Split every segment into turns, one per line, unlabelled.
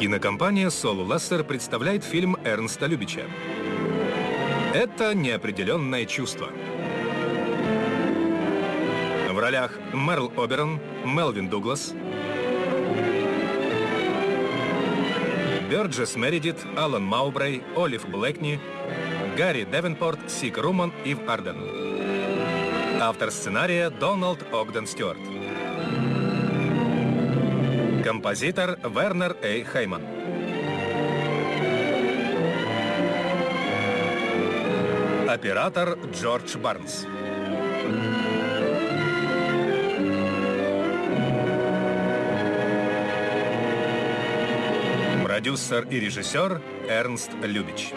Кинокомпания Сол Лессер представляет фильм Эрнста Любича. Это неопределенное чувство. В ролях Мерл Оберон, Мелвин Дуглас, Бёрджес Мередит, Алан Маубрей, Олив Блэкни, Гарри Девенпорт, Сиг Руман, Ив Арден. Автор сценария Дональд Огден Стюарт. Композитор Вернер Эй Хейман. Оператор Джордж Барнс. Продюсер и режиссер Эрнст Любич.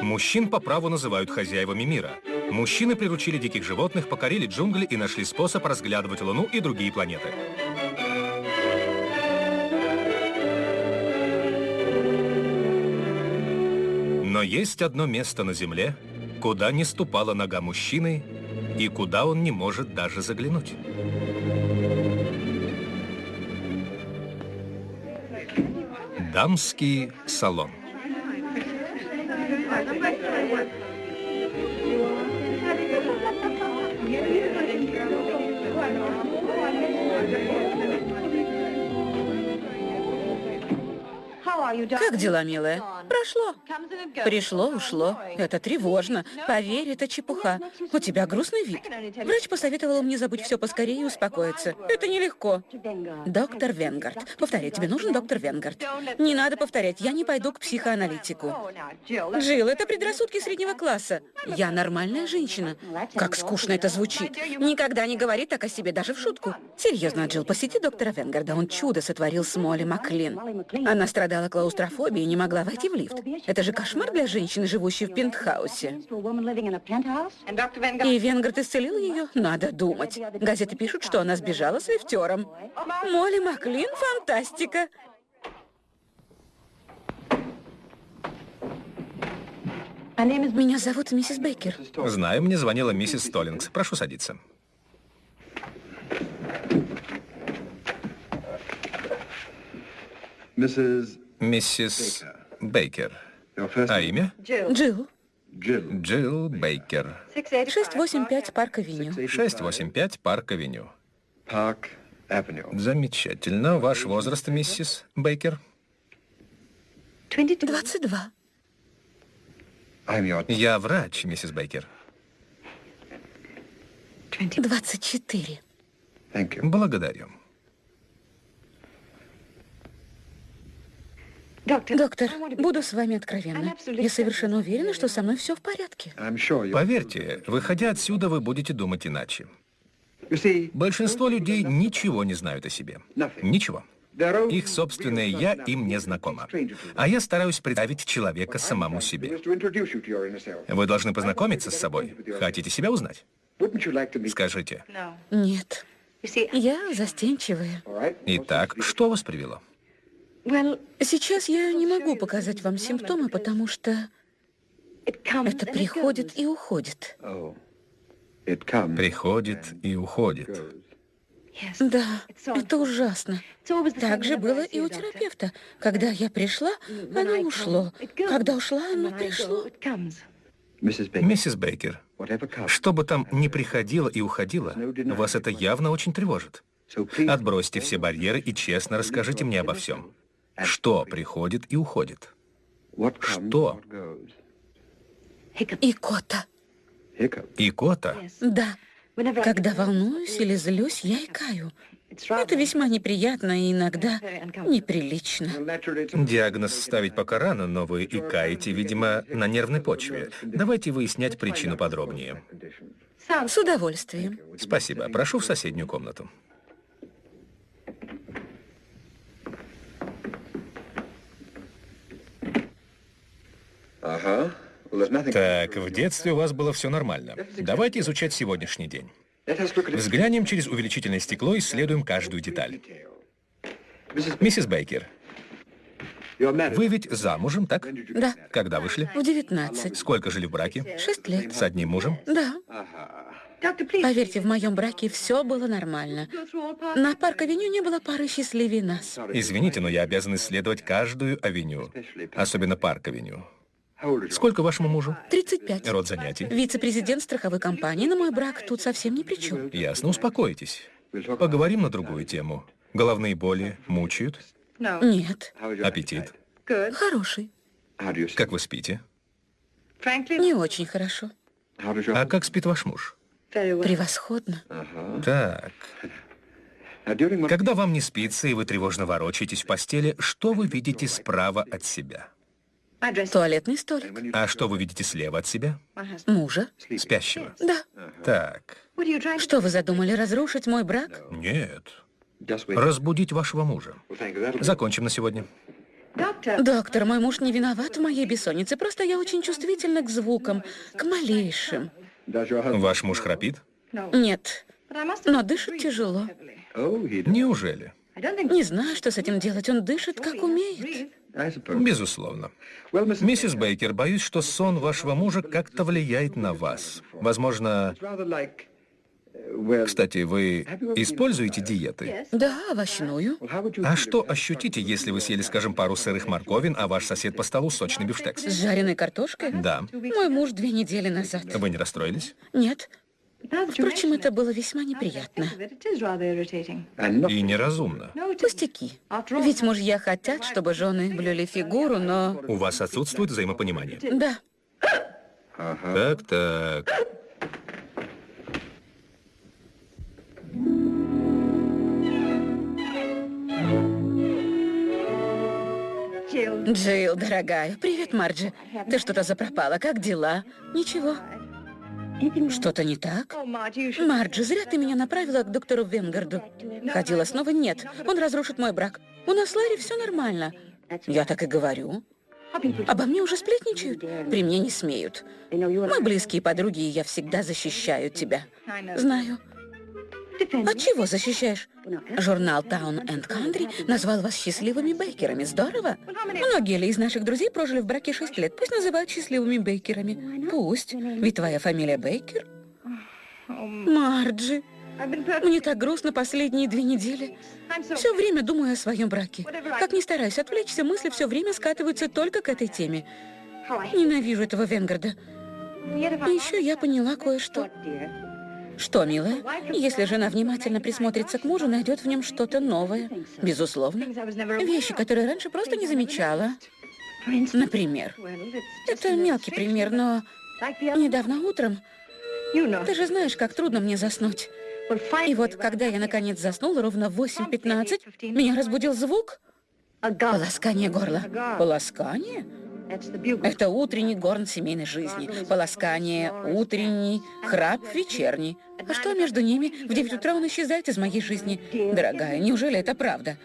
Мужчин по праву называют хозяевами мира. Мужчины приручили диких животных, покорили джунгли и нашли способ разглядывать Луну и другие планеты. Но есть одно место на Земле, куда не ступала нога мужчины и куда он не может даже заглянуть. Дамский салон.
Как дела, милая? Прошло. Пришло, ушло. Это тревожно. Поверь, это чепуха. У тебя грустный вид. Врач посоветовал мне забыть все поскорее и успокоиться. Это нелегко. Доктор Венгард. Повторяй, тебе нужен доктор Венгард. Не надо повторять, я не пойду к психоаналитику. Джилл, это предрассудки среднего класса. Я нормальная женщина. Как скучно это звучит. Никогда не говори так о себе, даже в шутку. Серьезно, Джилл, посети доктора Венгарда. Он чудо сотворил с Молли Маклин. Она страдала клаустрофобией и не могла войти в лифт. Это же кошмар для женщины, живущей в пентхаусе. И Венгард исцелил ее? Надо думать. Газеты пишут, что она сбежала с лифтером. Молли Маклин – фантастика. Меня зовут миссис Бейкер.
Знаю, мне звонила миссис Столлингс. Прошу садиться. Миссис Бейкер. А имя?
Джилл.
Джилл Бейкер.
685 Парк-авеню.
685 Парк-авеню. Замечательно. Ваш возраст, миссис Бейкер?
22.
Я врач, миссис Бейкер.
24.
Благодарю.
Доктор, буду с вами откровенна. Я совершенно уверена, что со мной все в порядке.
Поверьте, выходя отсюда, вы будете думать иначе. Большинство людей ничего не знают о себе. Ничего. Их собственное «я» им не знакомо. А я стараюсь представить человека самому себе. Вы должны познакомиться с собой. Хотите себя узнать? Скажите.
Нет. Я застенчивая.
Итак, что вас привело?
Сейчас я не могу показать вам симптомы, потому что это приходит и уходит.
Приходит и уходит.
Да, это ужасно. Так же было и у терапевта. Когда я пришла, оно ушло. Когда ушла, оно пришло.
Миссис Бейкер, что бы там ни приходило и уходило, вас это явно очень тревожит. Отбросьте все барьеры и честно расскажите мне обо всем. Что приходит и уходит? Что?
Икота.
Икота?
Да. Когда волнуюсь или злюсь, я икаю. Это весьма неприятно и иногда неприлично.
Диагноз ставить пока рано, но вы икаете, видимо, на нервной почве. Давайте выяснять причину подробнее.
С удовольствием.
Спасибо. Прошу в соседнюю комнату. Так, в детстве у вас было все нормально. Давайте изучать сегодняшний день. Взглянем через увеличительное стекло и исследуем каждую деталь. Миссис Бейкер, вы ведь замужем, так?
Да.
Когда вышли?
В 19.
Сколько жили в браке?
Шесть лет.
С одним мужем?
Да. Поверьте, в моем браке все было нормально. На парк-авеню не было пары счастливее нас.
Извините, но я обязан исследовать каждую авеню, особенно парк-авеню. Сколько вашему мужу?
35.
Род занятий?
Вице-президент страховой компании, но мой брак тут совсем ни при чем.
Ясно, успокойтесь. Поговорим на другую тему. Головные боли мучают?
Нет.
Аппетит?
Хороший.
Как вы спите?
Не очень хорошо.
А как спит ваш муж?
Превосходно.
Так. Когда вам не спится и вы тревожно ворочаетесь в постели, что вы видите справа от себя?
Туалетный столик.
А что вы видите слева от себя?
Мужа.
Спящего?
Да.
Так.
Что вы задумали, разрушить мой брак?
Нет. Разбудить вашего мужа. Закончим на сегодня.
Доктор, мой муж не виноват в моей бессоннице, просто я очень чувствительна к звукам, к малейшим.
Ваш муж храпит?
Нет, но дышит тяжело.
Неужели?
Не знаю, что с этим делать, он дышит, как умеет.
Безусловно. Миссис Бейкер, боюсь, что сон вашего мужа как-то влияет на вас. Возможно... Кстати, вы используете диеты?
Да, овощную.
А что ощутите, если вы съели, скажем, пару сырых морковин, а ваш сосед по столу сочный бифштекс?
С жареной картошкой?
Да.
Мой муж две недели назад.
Вы не расстроились?
Нет. Впрочем, это было весьма неприятно.
И неразумно.
Пустяки. Ведь мужья хотят, чтобы жены блюли фигуру, но...
У вас отсутствует взаимопонимание?
Да.
Так, так.
Джилл, дорогая. Привет, Марджи. Ты что-то запропала. Как дела? Ничего. Что-то не так? Марджи, зря ты меня направила к доктору Венгарду. Ходила снова? Нет. Он разрушит мой брак. У нас с Ларри все нормально. Я так и говорю. Обо мне уже сплетничают? При мне не смеют. Мы близкие подруги, и я всегда защищаю тебя. Знаю. От чего защищаешь? Журнал Town and Country назвал вас счастливыми бейкерами. Здорово. Многие ли из наших друзей прожили в браке шесть лет? Пусть называют счастливыми бейкерами. Пусть. Ведь твоя фамилия Бейкер. Марджи. Мне так грустно последние две недели. Все время думаю о своем браке. Как ни стараюсь отвлечься, мысли все время скатываются только к этой теме. Ненавижу этого Венгарда. И еще я поняла кое-что. Что, милая? Если жена внимательно присмотрится к мужу, найдет в нем что-то новое. Безусловно. Вещи, которые раньше просто не замечала. Например. Это мелкий пример, но недавно утром... Ты же знаешь, как трудно мне заснуть. И вот, когда я наконец заснула, ровно в 8.15, меня разбудил звук. Полоскание горла. Полоскание? Это утренний горн семейной жизни. Полоскание утренний, храп вечерний. А что между ними? В 9 утра он исчезает из моей жизни. Дорогая, неужели это правда?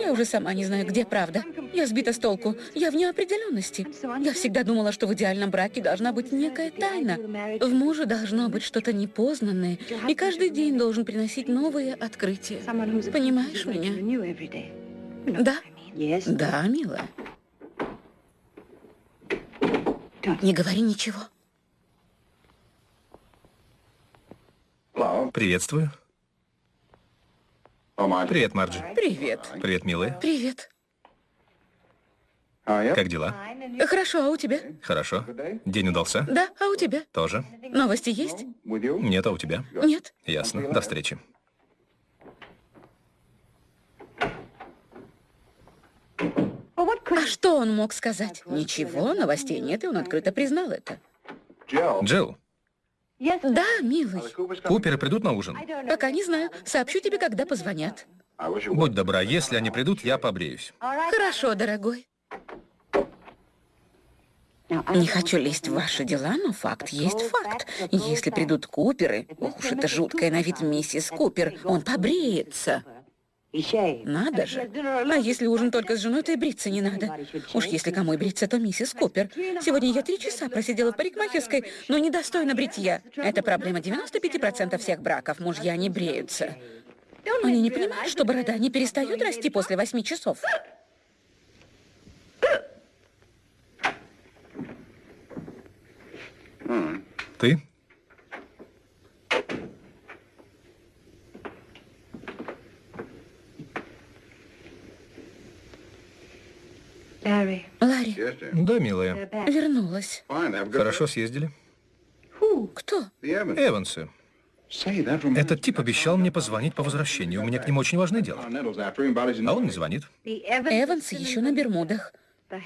Я уже сама не знаю, где правда. Я сбита с толку. Я в неопределенности. Я всегда думала, что в идеальном браке должна быть некая тайна. В муже должно быть что-то непознанное. И каждый день должен приносить новые открытия. Понимаешь меня? Да? Да, милая. Не говори ничего.
Приветствую. Привет, Марджи.
Привет.
Привет, милая.
Привет.
Как дела?
Хорошо, а у тебя?
Хорошо. День удался?
Да, а у тебя?
Тоже.
Новости есть?
Нет, а у тебя?
Нет.
Ясно. До встречи.
А что он мог сказать? Ничего, новостей нет, и он открыто признал это.
Джилл,
Да, милый.
Куперы придут на ужин?
Пока не знаю. Сообщу тебе, когда позвонят.
Будь добра, если они придут, я побреюсь.
Хорошо, дорогой. Не хочу лезть в ваши дела, но факт есть факт. Если придут Куперы, уж это жуткая на вид миссис Купер, он побреется. Надо же. А если ужин только с женой, то и бриться не надо. Уж если кому и бриться, то миссис Купер. Сегодня я три часа просидела в парикмахерской, но недостойна бритья. Это проблема 95% всех браков. Мужья не бреются. Они не понимают, что борода не перестает расти после восьми часов.
Ты?
Ларри.
Да, милая.
Вернулась.
Хорошо съездили.
Кто?
Эвансы. Этот тип обещал мне позвонить по возвращению. У меня к нему очень важное дело. А он не звонит.
Эванс еще на Бермудах.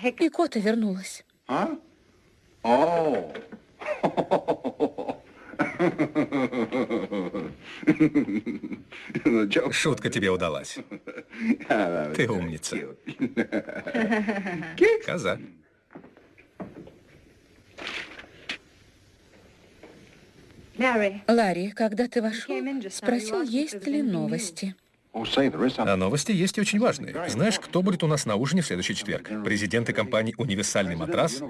И Кота вернулась.
Шутка тебе удалась. Ты умница. Коза.
Ларри, когда ты вошел, спросил, есть ли новости.
А новости есть и очень важные. Знаешь, кто будет у нас на ужине в следующий четверг? Президенты компаний «Универсальный матрас»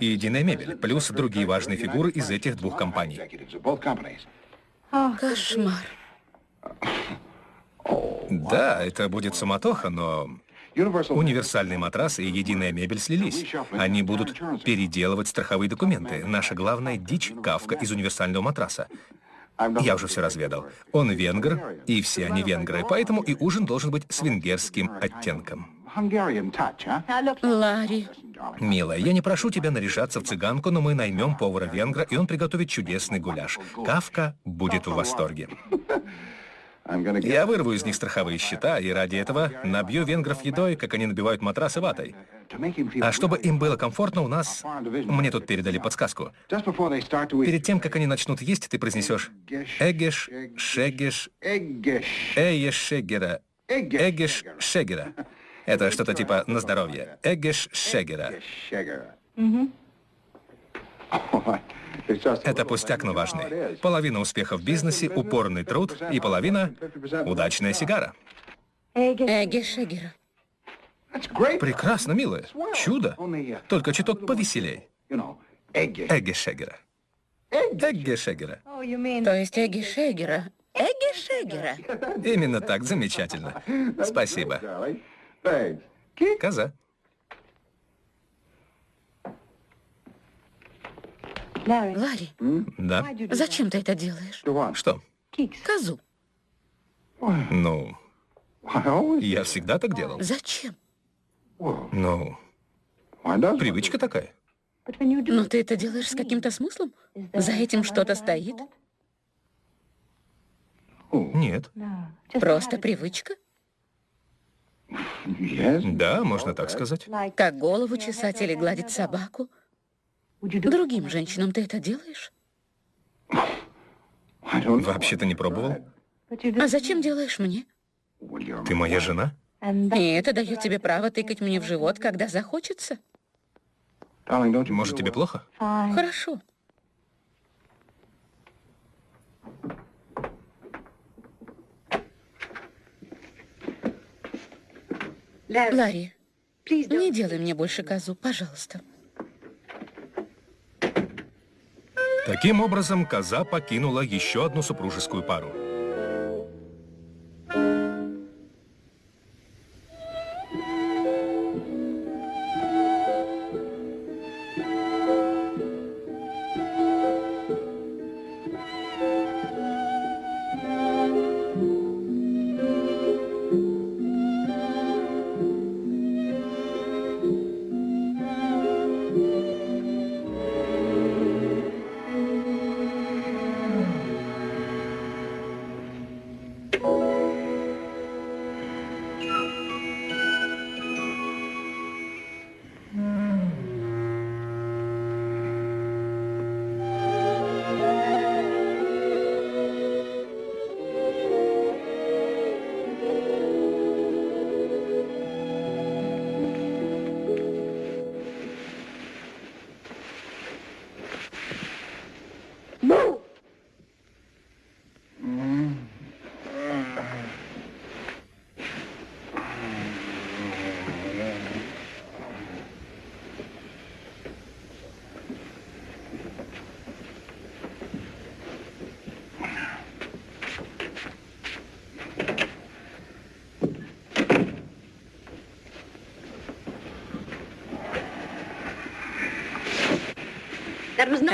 и «Единая мебель», плюс другие важные фигуры из этих двух компаний.
Кошмар.
Да, это будет суматоха, но Универсальный матрас и единая мебель слились. Они будут переделывать страховые документы. Наша главная дичь — Кавка из универсального матраса. Я уже все разведал. Он венгр, и все они венгры, поэтому и ужин должен быть с венгерским оттенком.
Ларри.
Милая, я не прошу тебя наряжаться в цыганку, но мы наймем повара-венгра, и он приготовит чудесный гуляш. Кавка будет в восторге. Я вырву из них страховые счета, и ради этого набью венгров едой, как они набивают матрасы ватой. А чтобы им было комфортно, у нас... Мне тут передали подсказку. Перед тем, как они начнут есть, ты произнесешь «Эгеш, шегеш, эеш шегера, эгеш шегера». Это что-то типа «на здоровье». «Эгеш шегера». Это пустяк, но важный. Половина успеха в бизнесе — упорный труд, и половина — удачная сигара.
Шегера.
Прекрасно, милая. Чудо. Только чуток повеселей. Эгги Шегера. Эгги Шегера.
То есть Эгги Шегера. Эгги Шегера.
Именно так, замечательно. Спасибо. Коза.
Ларри,
Да.
зачем ты это делаешь?
Что?
Козу.
Ну, я всегда так делал.
Зачем?
Ну, привычка такая.
Но ты это делаешь с каким-то смыслом? За этим что-то стоит?
Нет.
Просто привычка?
Да, можно так сказать.
Как голову чесать или гладить собаку? Другим женщинам ты это делаешь?
Вообще-то не пробовал.
А зачем делаешь мне?
Ты моя жена?
И это дает тебе право тыкать мне в живот, когда захочется?
Может, тебе плохо?
Хорошо. Ларри, не делай мне больше козу, пожалуйста.
Таким образом, коза покинула еще одну супружескую пару.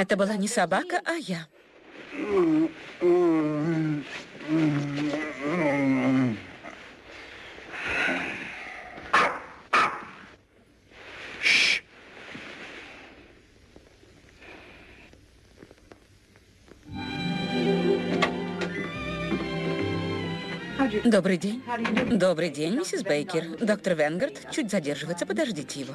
Это была не собака, а я. Добрый день. Добрый день, миссис Бейкер. Доктор Венгард чуть задерживается, подождите его.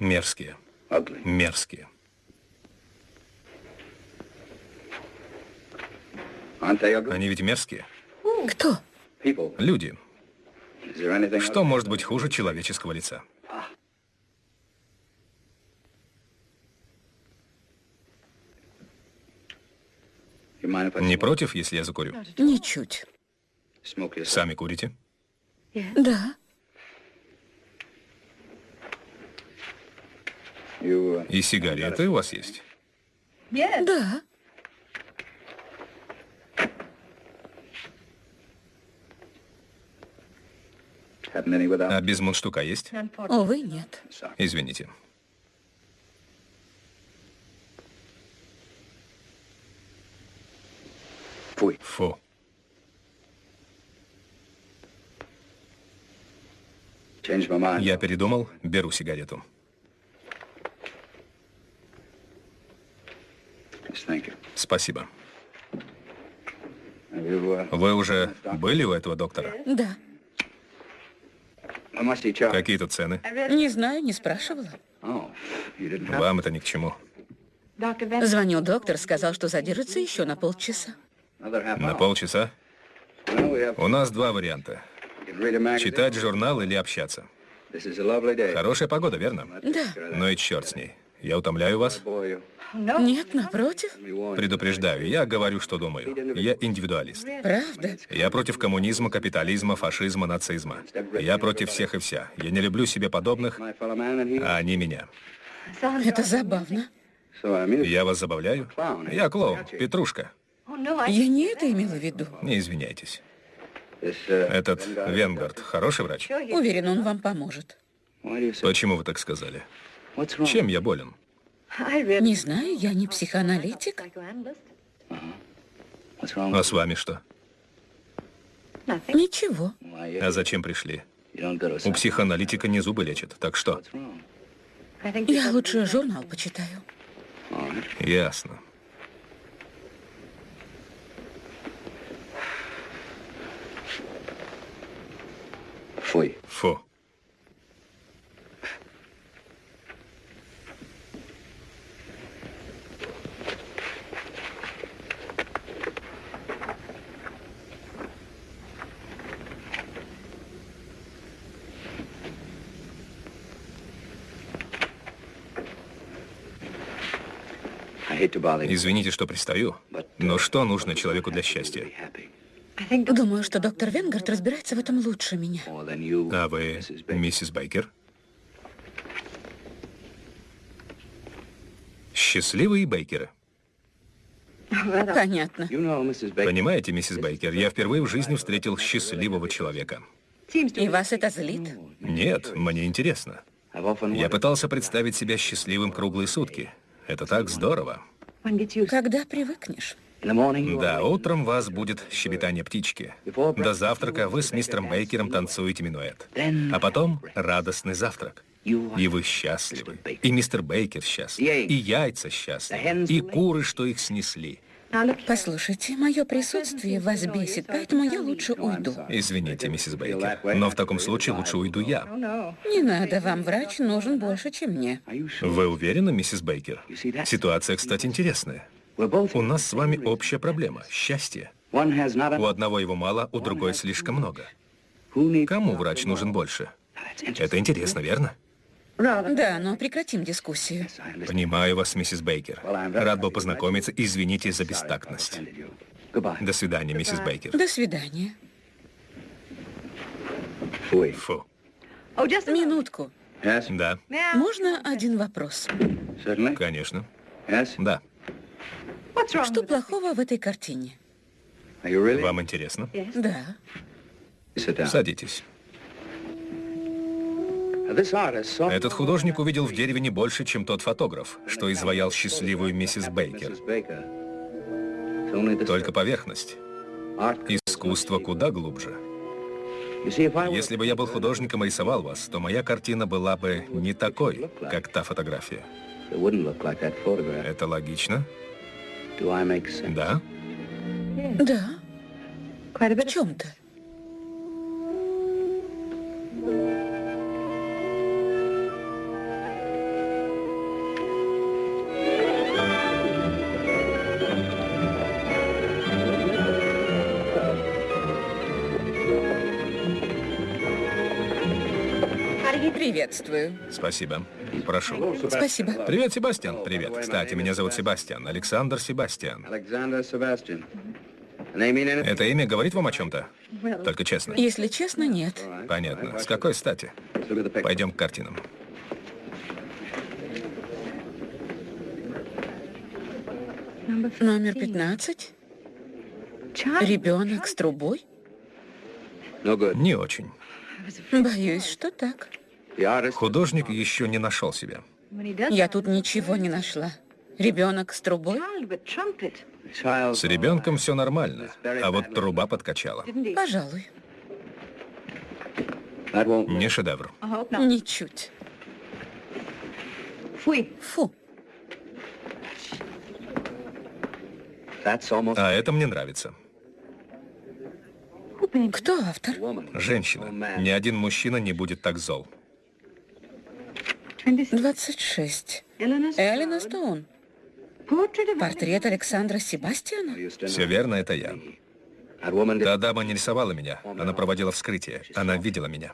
Мерзкие. Мерзкие. Они ведь мерзкие.
Кто?
Люди. Что может быть хуже человеческого лица? Не против, если я закурю?
Ничуть.
Сами курите?
Да.
И сигареты у вас есть?
Да.
А без мундштука есть?
Увы, нет.
Извините. Фу. Я передумал, беру сигарету. Спасибо. Вы уже были у этого доктора?
Да.
Какие тут цены?
Не знаю, не спрашивала.
Вам это ни к чему.
Звонил доктор, сказал, что задержится еще на полчаса.
На полчаса? У нас два варианта. Читать журнал или общаться. Хорошая погода, верно?
Да.
Ну и черт с ней. Я утомляю вас?
Нет, напротив.
Предупреждаю, я говорю, что думаю. Я индивидуалист.
Правда?
Я против коммунизма, капитализма, фашизма, нацизма. Я против всех и вся. Я не люблю себе подобных, а они меня.
Это забавно.
Я вас забавляю? Я клоун, Петрушка.
Я не это имела в виду.
Не извиняйтесь. Этот Венгард хороший врач?
Уверен, он вам поможет.
Почему вы так сказали? Чем я болен?
Не знаю, я не психоаналитик.
А с вами что?
Ничего.
А зачем пришли? У психоаналитика не зубы лечат, так что?
Я лучше журнал почитаю.
Ясно.
Фу.
Извините, что пристаю, но что нужно человеку для счастья?
Думаю, что доктор Венгард разбирается в этом лучше меня.
А вы миссис Бейкер? Счастливые Бейкеры.
Понятно.
Понимаете, миссис Бейкер, я впервые в жизни встретил счастливого человека.
И вас это злит?
Нет, мне интересно. Я пытался представить себя счастливым круглые сутки. Это так здорово.
Когда привыкнешь?
Да, утром вас будет щебетание птички. До завтрака вы с мистером Бейкером танцуете минуэт. А потом радостный завтрак. И вы счастливы. И мистер Бейкер счастлив. И яйца счастливы. И куры, что их снесли.
Послушайте, мое присутствие вас бесит, поэтому я лучше уйду.
Извините, миссис Бейкер, но в таком случае лучше уйду я.
Не надо, вам врач нужен больше, чем мне.
Вы уверены, миссис Бейкер? Ситуация, кстати, интересная. У нас с вами общая проблема – счастье. У одного его мало, у другой слишком много. Кому врач нужен больше? Это интересно, верно?
Да, но прекратим дискуссию.
Понимаю вас, миссис Бейкер. Рад был познакомиться. Извините за бестактность. До свидания, миссис Бейкер.
До свидания.
Фу.
Минутку.
Да,
Можно один вопрос?
конечно. Да.
Что плохого в этой картине?
Вам интересно?
Да.
Садитесь. Этот художник увидел в дереве не больше, чем тот фотограф, что изваял счастливую миссис Бейкер. Только поверхность. Искусство куда глубже. Если бы я был художником и рисовал вас, то моя картина была бы не такой, как та фотография. Это логично? Да?
Да. В чем-то. Приветствую.
Спасибо. Прошу.
Спасибо.
Привет, Себастьян. Привет. Кстати, меня зовут Себастьян. Александр Себастьян. Это имя говорит вам о чем-то? Только честно.
Если честно, нет.
Понятно. С какой стати? Пойдем к картинам.
Номер 15. Ребенок с трубой?
Не очень.
Боюсь, что так.
Художник еще не нашел себя.
Я тут ничего не нашла. Ребенок с трубой?
С ребенком все нормально, а вот труба подкачала.
Пожалуй.
Не шедевр.
Ничуть. Фу.
А это мне нравится.
Кто автор?
Женщина. Ни один мужчина не будет так зол.
26. Эллина Стоун. Портрет Александра Себастьяна?
Все верно, это я. Та дама не рисовала меня. Она проводила вскрытие. Она видела меня.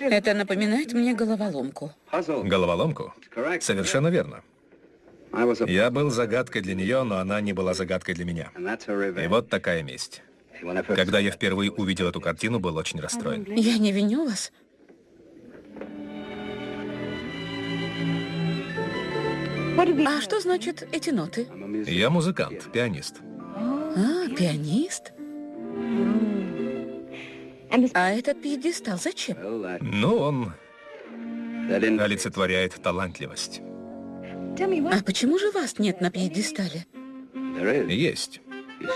Это напоминает мне головоломку.
Головоломку? Совершенно верно. Я был загадкой для нее, но она не была загадкой для меня. И вот такая месть. Когда я впервые увидел эту картину, был очень расстроен.
Я не виню вас. А что значит эти ноты?
Я музыкант, пианист.
А, пианист? А этот пьедестал зачем?
Ну, он олицетворяет талантливость.
А почему же вас нет на пьедестале?
Есть.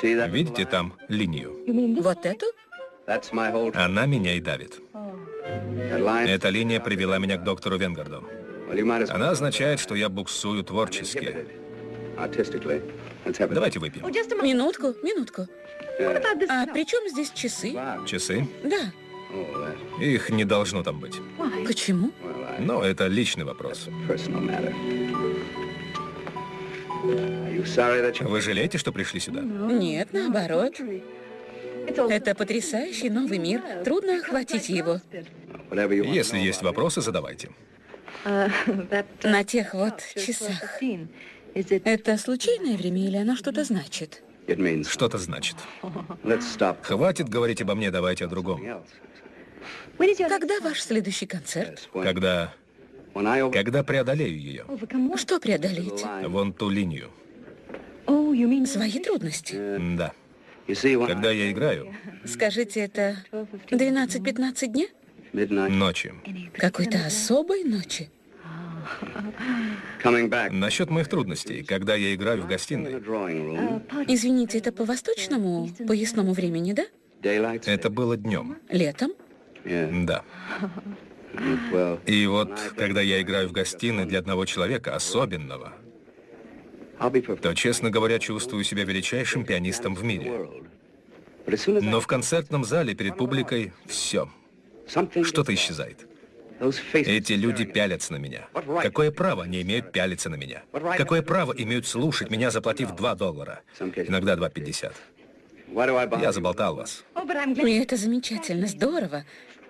Видите там линию?
Вот эту?
Она меня и давит. Эта линия привела меня к доктору Венгарду. Она означает, что я буксую творчески. Давайте выпьем.
Минутку, минутку. А при чем здесь часы?
Часы?
Да.
Их не должно там быть.
Почему?
Но это личный вопрос. Вы жалеете, что пришли сюда?
Нет, наоборот. Это потрясающий новый мир. Трудно охватить его.
Если есть вопросы, задавайте.
На тех вот часах. Это случайное время или оно что-то значит?
Что-то значит. Хватит говорить обо мне, давайте о другом.
Когда ваш следующий концерт?
Когда... Когда преодолею ее.
Что преодолеете?
Вон ту линию.
Свои трудности?
Да. Когда я играю...
Скажите, это 12-15 дня?
Ночи.
Какой-то особой ночи?
Насчет моих трудностей, когда я играю в гостиной.
Извините, это по восточному поясному времени, да?
Это было днем.
Летом?
Да. И вот, когда я играю в гостиной для одного человека, особенного, то, честно говоря, чувствую себя величайшим пианистом в мире. Но в концертном зале перед публикой все. Что-то исчезает. Эти люди пялятся на меня. Какое право они имеют пялиться на меня? Какое право имеют слушать меня, заплатив 2 доллара? Иногда 2,50. Я заболтал вас.
И это замечательно, здорово.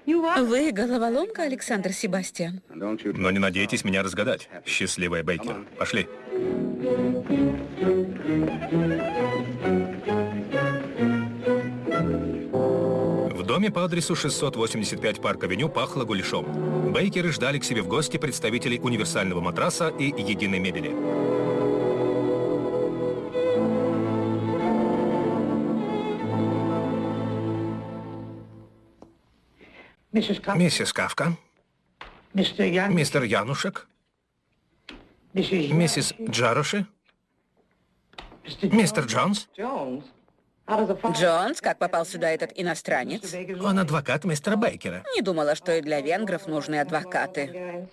Вы головоломка, Александр Себастьян?
Но не надейтесь меня разгадать. Счастливая Бейкер. Пошли. В доме по адресу 685 Парк-авеню пахло гуляшом. Бейкеры ждали к себе в гости представителей универсального матраса и единой мебели. Миссис Кавка, мистер Янушек, миссис Джароши. Мистер Джонс?
Джонс, как попал сюда этот иностранец?
Он адвокат мистера Бейкера.
Не думала, что и для венгров нужны адвокаты.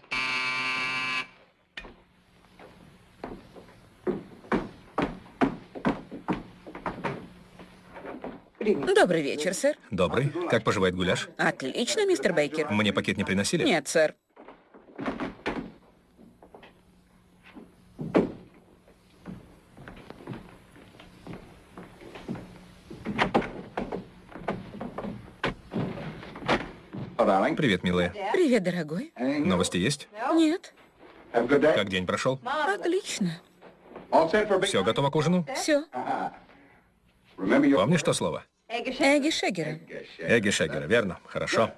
Добрый вечер, сэр.
Добрый. Как поживает гуляш?
Отлично, мистер Бейкер.
Мне пакет не приносили?
Нет, сэр.
Привет, милая.
Привет, дорогой.
Новости есть?
Нет.
Как день прошел?
Отлично.
Все готово к ужину?
Все.
Помнишь то слово?
Эгги Шегера.
Эгги Шегера, верно. Хорошо.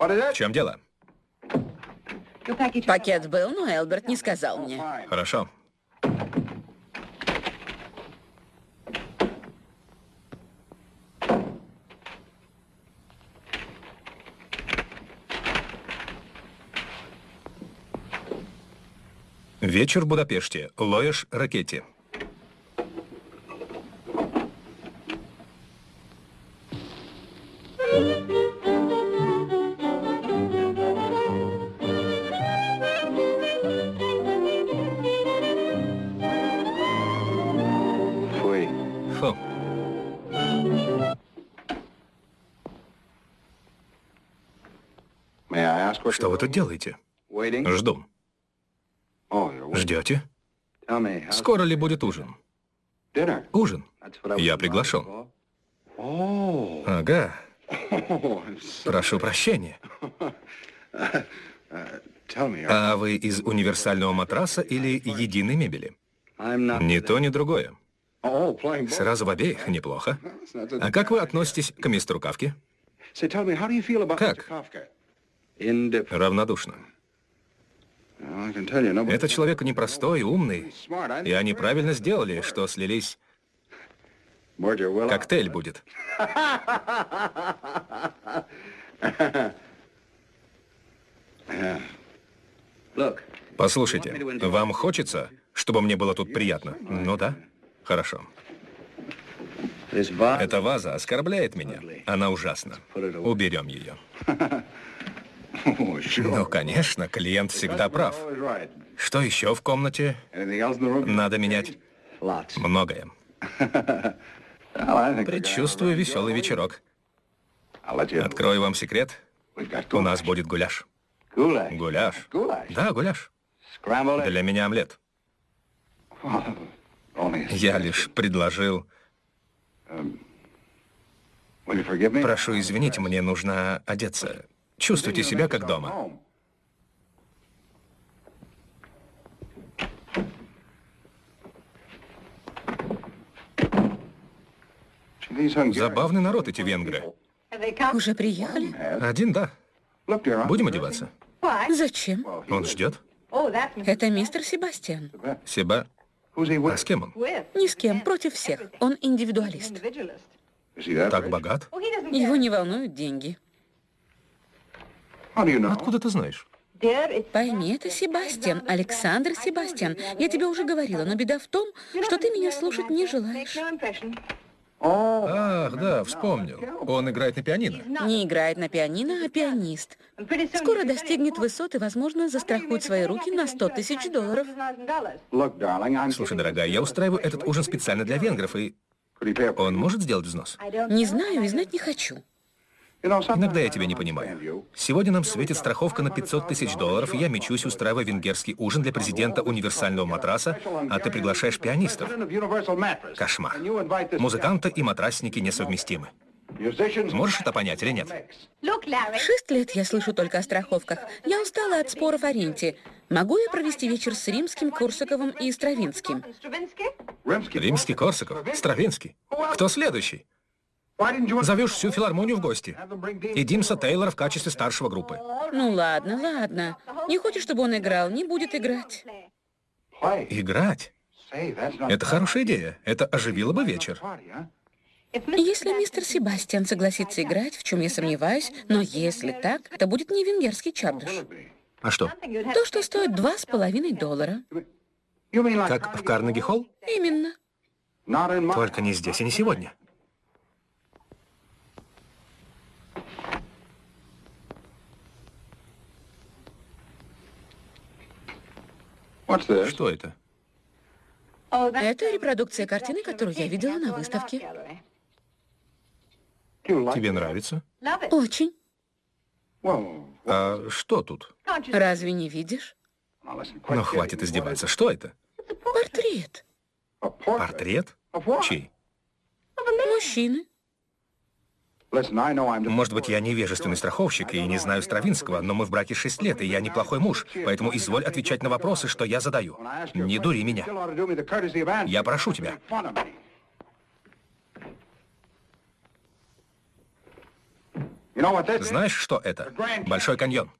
В чем дело?
Пакет был, но Элберт не сказал мне.
Хорошо. Вечер в Будапеште. Лоеш Ракетти. Что вы тут делаете? Жду. Ждете? Скоро ли будет ужин? Ужин. Я приглашен. Ага. Прошу прощения. А вы из универсального матраса или единой мебели? Ни то, ни другое. Сразу в обеих неплохо. А как вы относитесь к мистеру Кавке?
Как?
Равнодушно. Этот человек непростой, умный. И они правильно сделали, что слились. Коктейль будет. Послушайте, вам хочется, чтобы мне было тут приятно? Ну да. Хорошо. Эта ваза оскорбляет меня. Она ужасна. Уберем ее. Ну, конечно, клиент всегда прав. Что еще в комнате? Надо менять многое. Предчувствую веселый вечерок. Открою вам секрет. У нас будет гуляш. Гуляш? Да, гуляш. Для меня омлет. Я лишь предложил... Прошу извинить, мне нужно одеться. Чувствуйте себя как дома. Забавный народ эти венгры.
Уже приехали?
Один, да. Будем одеваться?
Зачем?
Он ждет.
Это мистер Себастьян.
Себа... А с кем он?
Ни с кем, против всех. Он индивидуалист.
Так богат?
Его не волнуют деньги.
Откуда ты знаешь?
Пойми, это Себастьян, Александр Себастьян. Я тебе уже говорила, но беда в том, что ты меня слушать не желаешь.
Ах, да, вспомнил. Он играет на пианино.
Не играет на пианино, а пианист. Скоро достигнет высот и, возможно, застрахует свои руки на 100 тысяч долларов.
Слушай, дорогая, я устраиваю этот ужин специально для венгров, и он может сделать взнос?
Не знаю и знать не хочу.
Иногда я тебя не понимаю. Сегодня нам светит страховка на 500 тысяч долларов, и я мечусь, устраивая венгерский ужин для президента универсального матраса, а ты приглашаешь пианистов. Кошмар. Музыканты и матрасники несовместимы. Можешь это понять или нет?
Шесть лет я слышу только о страховках. Я устала от споров о ренте. Могу я провести вечер с Римским, Корсаковым и Стравинским?
Римский, Корсаков, Стравинский. Кто следующий? Зовешь всю филармонию в гости. И Димса Тейлора в качестве старшего группы.
Ну ладно, ладно. Не хочешь, чтобы он играл, не будет играть.
Играть? Это хорошая идея. Это оживило бы вечер.
Если мистер Себастьян согласится играть, в чем я сомневаюсь, но если так, это будет не венгерский чардыш.
А что?
То, что стоит два с половиной доллара.
Как в Карнеги-холл?
Именно.
Только не здесь и не сегодня. Что это?
Это репродукция картины, которую я видела на выставке.
Тебе нравится?
Очень.
А что тут?
Разве не видишь?
Ну, хватит издеваться. Что это?
Портрет.
Портрет? Чей?
Мужчины.
Может быть, я невежественный страховщик и не знаю Стравинского, но мы в браке шесть лет, и я неплохой муж, поэтому изволь отвечать на вопросы, что я задаю. Не дури меня. Я прошу тебя. Знаешь, что это? Большой каньон.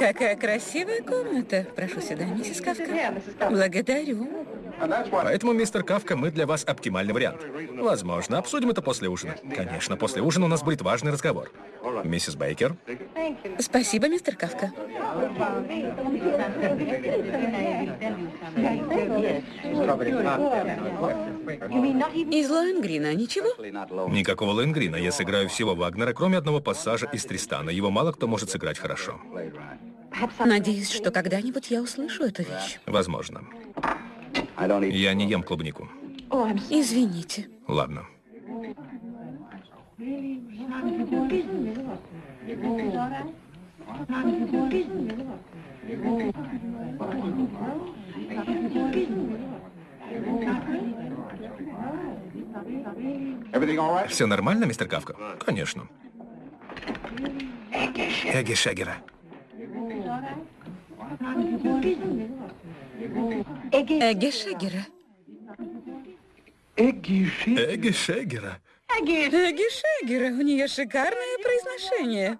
Какая красивая комната. Прошу сюда, миссис Кавка. Благодарю.
Поэтому, мистер Кавка, мы для вас оптимальный вариант. Возможно, обсудим это после ужина. Конечно, после ужина у нас будет важный разговор. Миссис Бейкер.
Спасибо, мистер Кавка. Из Лоэнгрина ничего?
Никакого Лоэнгрина. Я сыграю всего Вагнера, кроме одного пассажа из Тристана. Его мало кто может сыграть хорошо.
Надеюсь, что когда-нибудь я услышу эту вещь.
Возможно. Я не ем клубнику.
Извините.
Ладно. Все нормально, мистер Кавка? Конечно. Эгги Шегера.
Эгги Шегера.
Эгги Шегера.
Эгги Шегера. У нее шикарное произношение.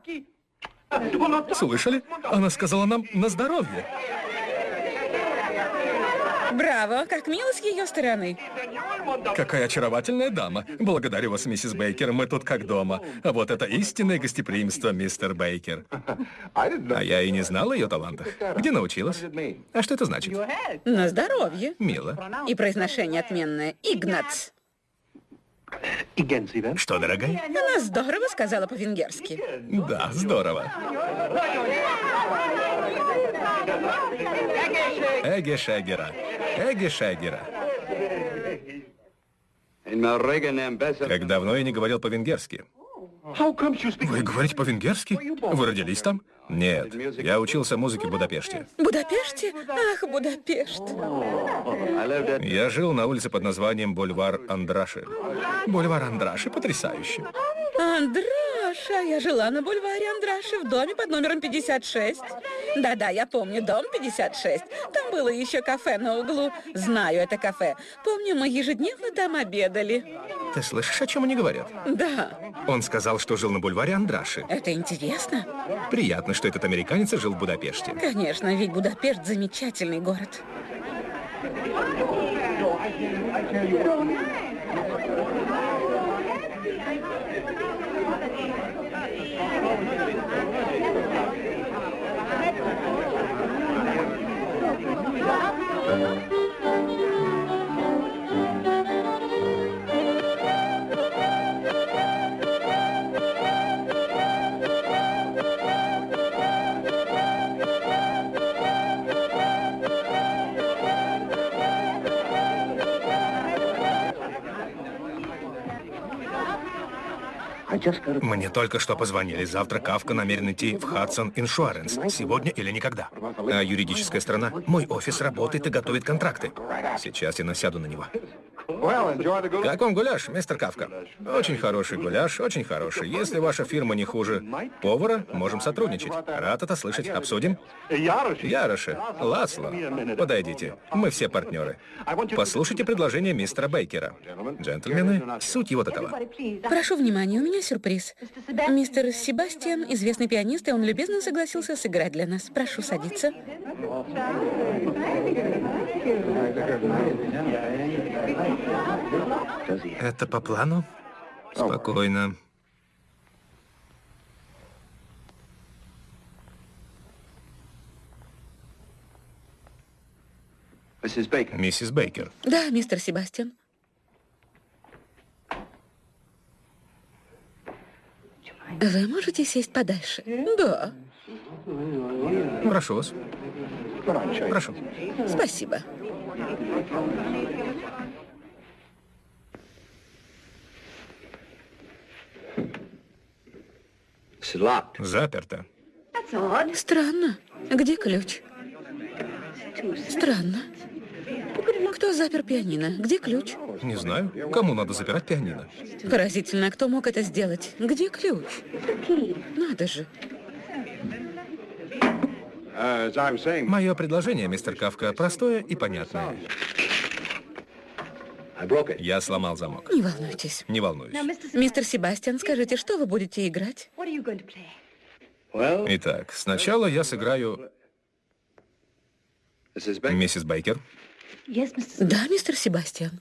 Слышали? Она сказала нам на здоровье.
Браво, как мило с ее стороны.
Какая очаровательная дама. Благодарю вас, миссис Бейкер, мы тут как дома. А вот это истинное гостеприимство, мистер Бейкер. А я и не знала ее талантах. Где научилась? А что это значит?
На здоровье.
Мило.
И произношение отменное. Игнац.
Что, дорогая?
Она здорово сказала по-венгерски.
Да, здорово. Эге Шегера. Эге Шегера. Как давно я не говорил по-венгерски. Вы говорите по-венгерски? Вы родились там? Нет, я учился музыке в Будапеште.
Будапеште? Ах, Будапешт.
Я жил на улице под названием Бульвар Андраши. Бульвар Андраши потрясающе.
Андраша, я жила на бульваре Андраши в доме под номером 56. Да-да, я помню, дом 56. Там было еще кафе на углу. Знаю это кафе. Помню, мы ежедневно там обедали.
Ты слышишь, о чем они говорят?
Да.
Он сказал, что жил на бульваре Андраши.
Это интересно.
Приятно, что этот американец жил в Будапеште.
Конечно, ведь Будапешт замечательный город.
Мне только что позвонили. Завтра Кавка намерен идти в Hudson Insurance. Сегодня или никогда. А юридическая сторона? Мой офис работает и готовит контракты. Сейчас я насяду на него. Как вам гуляш, мистер Кавка? Очень хороший гуляш, очень хороший. Если ваша фирма не хуже повара, можем сотрудничать. Рад это слышать. Обсудим? Яроши, Ласло, подойдите. Мы все партнеры. Послушайте предложение мистера Бейкера. Джентльмены, суть его такова.
Прошу внимания, у меня сюрприз. Мистер Себастьян, известный пианист, и он любезно согласился сыграть для нас. Прошу садиться.
Это по плану? Спокойно. Миссис Бейкер.
Да, мистер Себастьян. Вы можете сесть подальше? Да.
Прошу вас. Прошу.
Спасибо.
Заперто.
Странно. Где ключ? Странно. Кто запер пианино? Где ключ?
Не знаю. Кому надо запирать пианино?
Поразительно, кто мог это сделать? Где ключ? Надо же.
Мое предложение, мистер Кавка, простое и понятное. Я сломал замок.
Не волнуйтесь.
Не волнуюсь.
Мистер Себастьян, скажите, что вы будете играть?
Итак, сначала я сыграю... Миссис Бейкер.
Да, мистер Себастьян.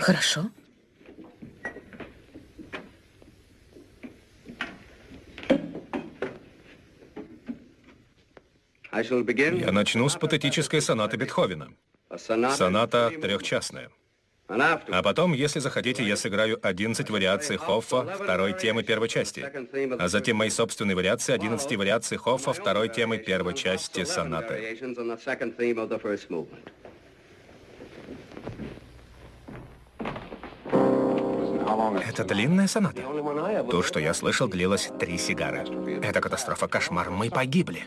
Хорошо.
Я начну с патетической сонаты Бетховена. Соната трехчастная. А потом, если захотите, я сыграю 11 вариаций Хоффа второй темы первой части. А затем мои собственные вариации 11 вариаций Хоффа второй темы первой части сонаты. Это длинная соната. То, что я слышал, длилось три сигары. Это катастрофа, кошмар. Мы погибли.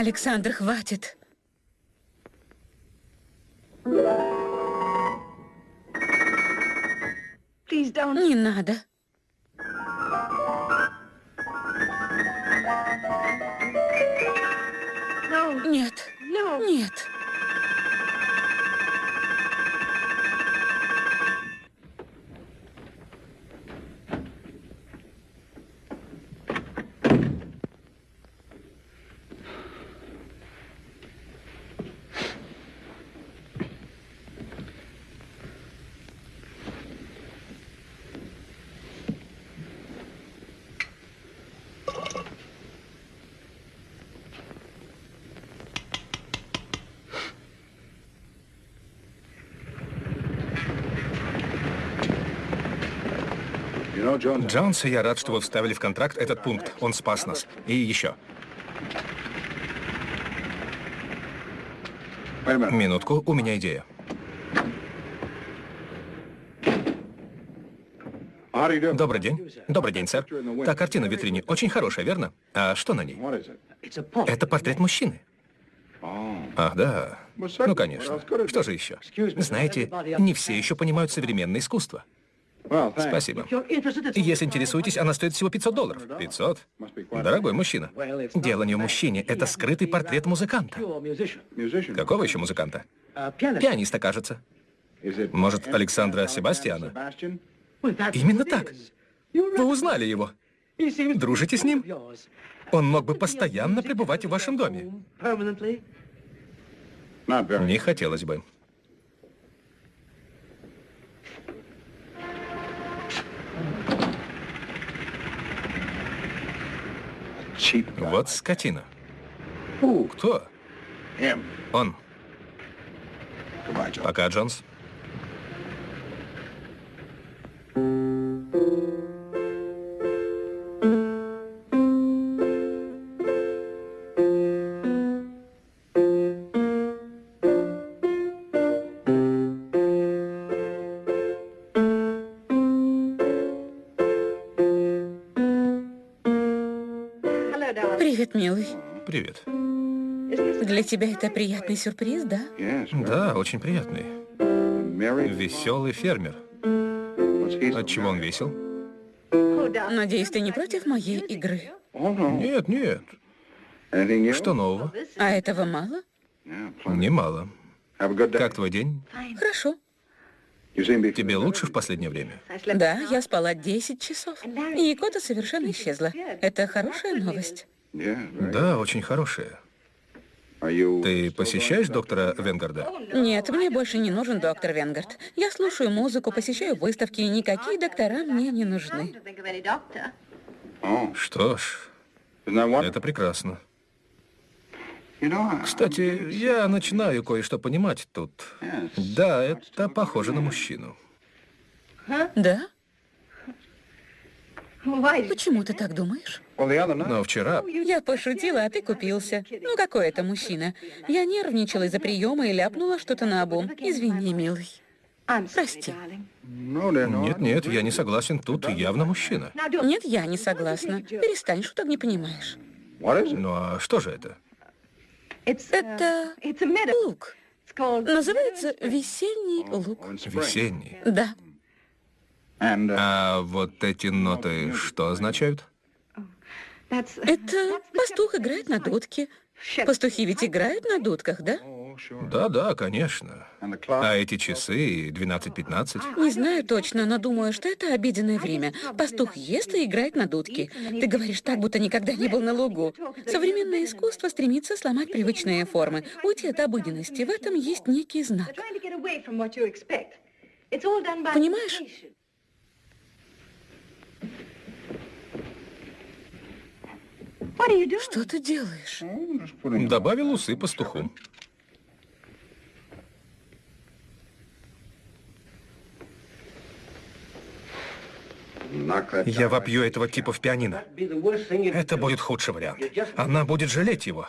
Александр, хватит. Не надо.
Джонс, я рад, что вы вставили в контракт этот пункт. Он спас нас. И еще. Минутку, у меня идея. Добрый день. Добрый день, сэр. Та картина в витрине очень хорошая, верно? А что на ней? Это портрет мужчины. Ах, да. Ну, конечно. Что же еще? Знаете, не все еще понимают современное искусство. Спасибо. Если интересуетесь, она стоит всего 500 долларов. 500? Дорогой мужчина. Дело не в мужчине, это скрытый портрет музыканта. Какого еще музыканта? Пианиста, кажется. Может, Александра Себастьяна? Именно так. Вы узнали его. Дружите с ним? Он мог бы постоянно пребывать в вашем доме. Не хотелось бы. Вот скотина. Кто? Он. Пока, Джонс.
Тебя это приятный сюрприз, да?
Да, очень приятный. Веселый фермер. От чего он весел?
Надеюсь, ты не против моей игры?
Нет, нет. Что нового?
А этого мало?
Немало. Как твой день?
Хорошо.
Тебе лучше в последнее время?
Да, я спала 10 часов. И кота совершенно исчезла. Это хорошая новость.
Да, очень хорошая. Ты посещаешь доктора Венгарда?
Нет, мне больше не нужен доктор Венгард. Я слушаю музыку, посещаю выставки, и никакие доктора мне не нужны.
Что ж, это прекрасно. Кстати, я начинаю кое-что понимать тут. Да, это похоже на мужчину.
Да? Почему ты так думаешь?
Но вчера...
Я пошутила, а ты купился. Ну, какой это мужчина? Я нервничала из-за приема и ляпнула что-то на обум. Извини, милый. Прости.
Нет, нет, я не согласен. Тут явно мужчина.
Нет, я не согласна. Перестань, шуток не понимаешь.
Ну, а что же это?
Это лук. Называется весенний лук.
Весенний.
Да.
А вот эти ноты что означают?
Это пастух играет на дудке. Пастухи ведь играют на дудках, да?
Да, да, конечно. А эти часы 12-15?
Не знаю точно, но думаю, что это обеденное время. Пастух ест и играет на дудке. Ты говоришь так, будто никогда не был на лугу. Современное искусство стремится сломать привычные формы, уйти от обыденности. В этом есть некий знак. Понимаешь? Что ты делаешь?
Добавил усы пастуху. Я вопью этого типа в пианино. Это будет худший вариант. Она будет жалеть его.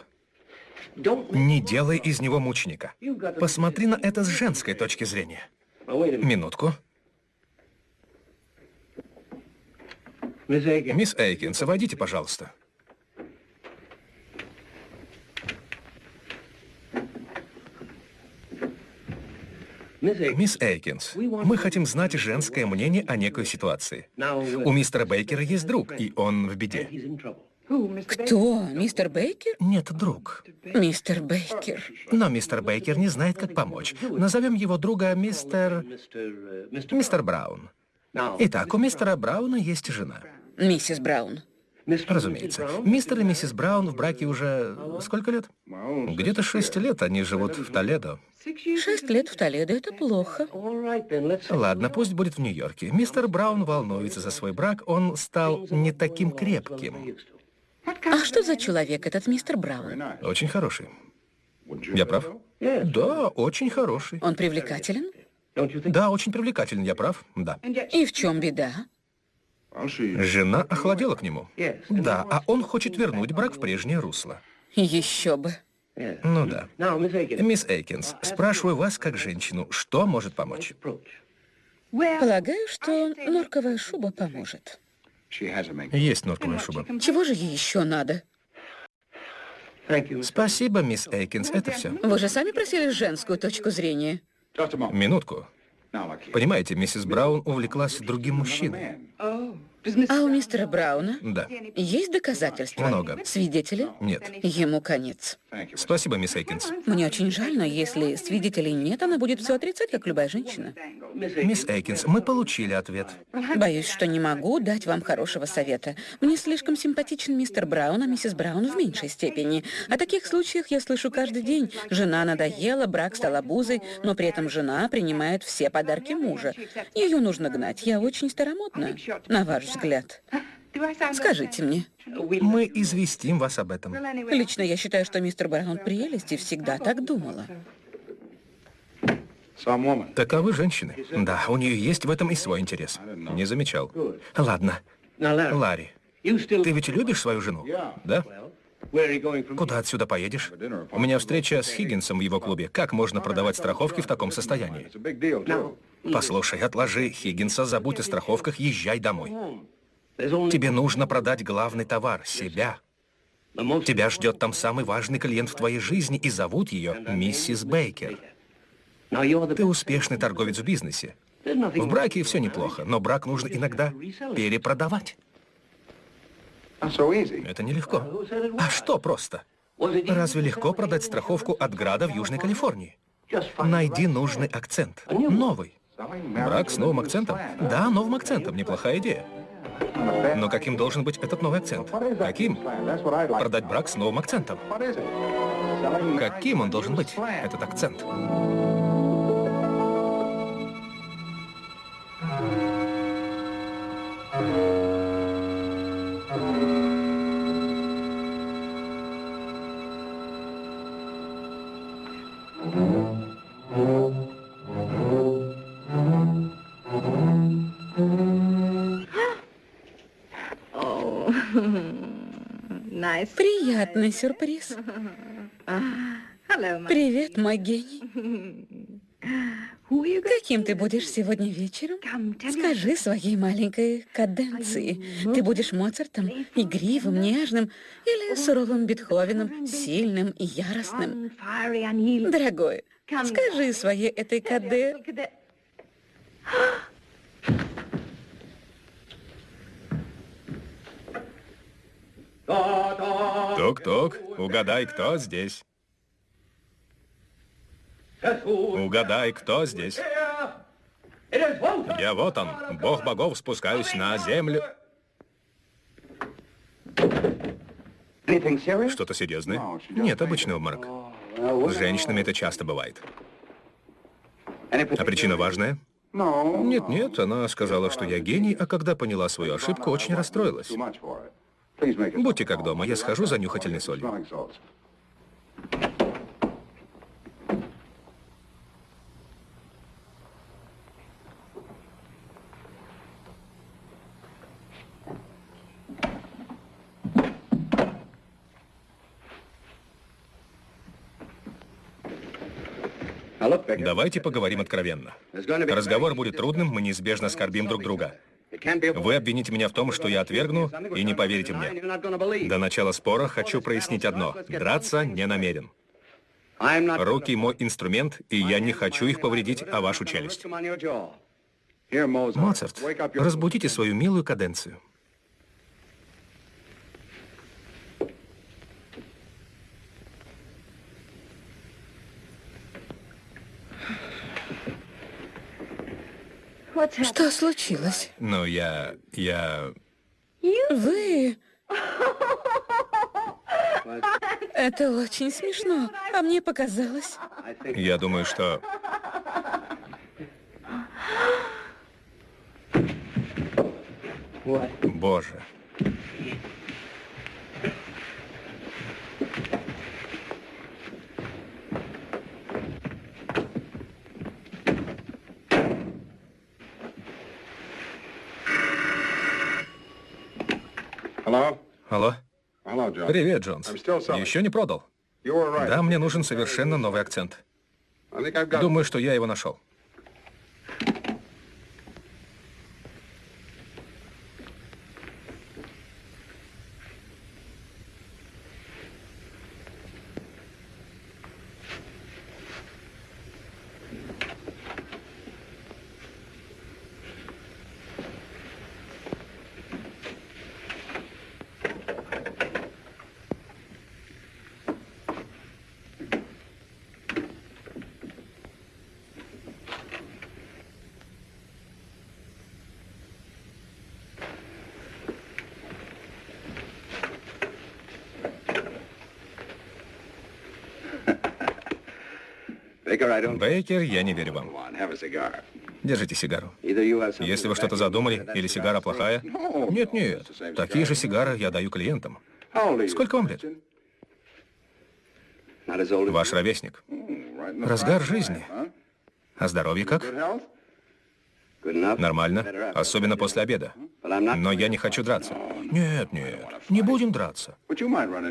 Не делай из него мученика. Посмотри на это с женской точки зрения. Минутку. Мисс Эйкинс, войдите, пожалуйста. Мисс Эйкинс, мы хотим знать женское мнение о некой ситуации. У мистера Бейкера есть друг, и он в беде.
Кто? Мистер Бейкер?
Нет, друг.
Мистер Бейкер.
Но мистер Бейкер не знает, как помочь. Назовем его друга мистер... Мистер Браун. Итак, у мистера Брауна есть жена.
Миссис Браун.
Разумеется. Мистер и миссис Браун в браке уже... сколько лет? Где-то шесть лет они живут в Толедо.
Шесть лет в Толедо — это плохо.
Ладно, пусть будет в Нью-Йорке. Мистер Браун волнуется за свой брак, он стал не таким крепким.
А что за человек этот мистер Браун?
Очень хороший. Я прав? Да, очень хороший.
Он привлекателен?
Да, очень привлекателен, я прав, да.
И в чем беда?
Жена охладела к нему. Да, а он хочет вернуть брак в прежнее русло.
Еще бы.
Ну да. Мисс Эйкинс, спрашиваю вас как женщину, что может помочь?
Полагаю, что норковая шуба поможет.
Есть норковая шуба.
Чего же ей еще надо?
Спасибо, мисс Эйкинс, это все.
Вы же сами просили женскую точку зрения.
Минутку. Понимаете, миссис Браун увлеклась другим мужчиной.
А у мистера Брауна
Да.
есть доказательства?
Много.
Свидетели?
Нет.
Ему конец.
Спасибо, мисс Эйкинс.
Мне очень жаль, но если свидетелей нет, она будет все отрицать, как любая женщина.
Мисс Эйкинс, мы получили ответ.
Боюсь, что не могу дать вам хорошего совета. Мне слишком симпатичен мистер Браун, а миссис Браун в меньшей степени. О таких случаях я слышу каждый день. Жена надоела, брак стал обузой, но при этом жена принимает все подарки мужа. Ее нужно гнать. Я очень старомодна, на ваш взгляд. Скажите мне.
Мы известим вас об этом.
Лично я считаю, что мистер Браун прелесть и всегда так думала.
Таковы женщины. Да, у нее есть в этом и свой интерес. Не замечал. Ладно. Ларри, ты ведь любишь свою жену? Да? Куда отсюда поедешь? У меня встреча с Хиггинсом в его клубе. Как можно продавать страховки в таком состоянии? Послушай, отложи Хиггинса, забудь о страховках, езжай домой. Тебе нужно продать главный товар — себя. Тебя ждет там самый важный клиент в твоей жизни, и зовут ее миссис Бейкер. Ты успешный торговец в бизнесе. В браке все неплохо, но брак нужно иногда перепродавать. Это нелегко. А что просто? Разве легко продать страховку от града в Южной Калифорнии? Найди нужный акцент. Новый. Брак с новым акцентом? Да, новым акцентом. Неплохая идея. Но каким должен быть этот новый акцент? Каким? Продать брак с новым акцентом. Каким он должен быть, этот акцент?
Приятный сюрприз. Привет, мой гений. Каким ты будешь сегодня вечером? Скажи своей маленькой каденции. Ты будешь Моцартом, игривым, нежным или суровым Бетховеном, сильным и яростным? Дорогой, скажи своей этой каде...
Тук-тук, угадай, кто здесь. Угадай, кто здесь. Я вот он, бог богов, спускаюсь на землю. Что-то серьезное? Нет, обычный обморок. С женщинами это часто бывает. А причина важная? Нет-нет, она сказала, что я гений, а когда поняла свою ошибку, очень расстроилась. Будьте как дома, я схожу за нюхательной солью. Давайте поговорим откровенно. Разговор будет трудным, мы неизбежно оскорбим друг друга. Вы обвините меня в том, что я отвергну, и не поверите мне. До начала спора хочу прояснить одно. Драться не намерен. Руки мой инструмент, и я не хочу их повредить, а вашу челюсть. Моцарт, разбудите свою милую каденцию.
Что случилось?
Ну, я... я...
Вы... Это очень смешно, а мне показалось.
Я думаю, что... Боже. Алло? Привет, Джонс. Еще не продал? Да, мне нужен совершенно новый акцент. Думаю, что я его нашел. Бейкер, я не верю вам. Держите сигару. Если вы что-то задумали, или сигара плохая... Нет-нет, такие же сигары я даю клиентам. Сколько вам лет? Ваш ровесник. Разгар жизни. А здоровье как? Нормально, особенно после обеда. Но я не хочу драться. Нет, нет, не будем драться.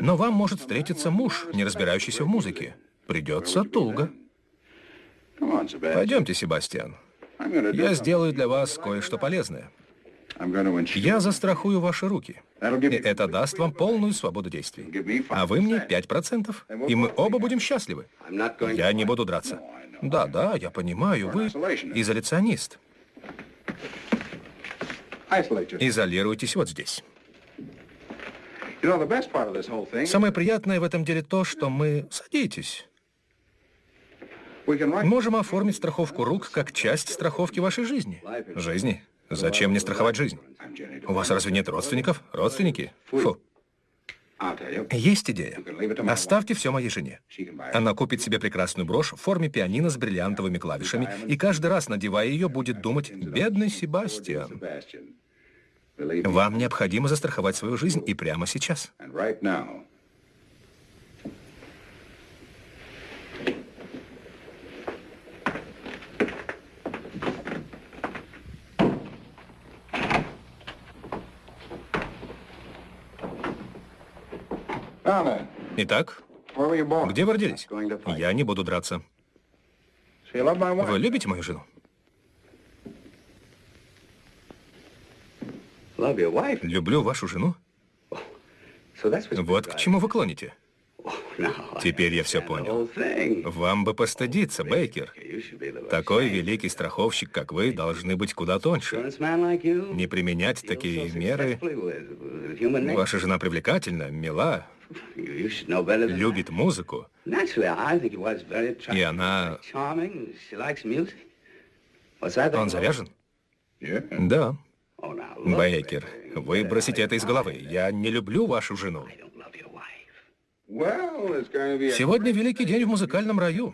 Но вам может встретиться муж, не разбирающийся в музыке. Придется туго. Пойдемте, Себастьян. Я сделаю для вас кое-что полезное. Я застрахую ваши руки. И это даст вам полную свободу действий. А вы мне 5%, и мы оба будем счастливы. Я не буду драться. Да, да, я понимаю, вы изоляционист. Изолируйтесь вот здесь. Самое приятное в этом деле то, что мы... Садитесь. Можем оформить страховку рук как часть страховки вашей жизни. Жизни? Зачем мне страховать жизнь? У вас разве нет родственников? Родственники? Фу. Есть идея. Оставьте все моей жене. Она купит себе прекрасную брошь в форме пианино с бриллиантовыми клавишами, и каждый раз, надевая ее, будет думать «Бедный Себастьян». Вам необходимо застраховать свою жизнь и прямо сейчас. Итак, где вы родились? Я не буду драться. Вы любите мою жену? Люблю вашу жену? Вот к чему вы клоните. Теперь я все понял. Вам бы постыдиться, Бейкер. Такой великий страховщик, как вы, должны быть куда тоньше. Не применять такие меры. Ваша жена привлекательна, мила, любит музыку. И она... Он заряжен? Да. Бейкер, вы бросите это из головы. Я не люблю вашу жену. Сегодня великий день в музыкальном раю.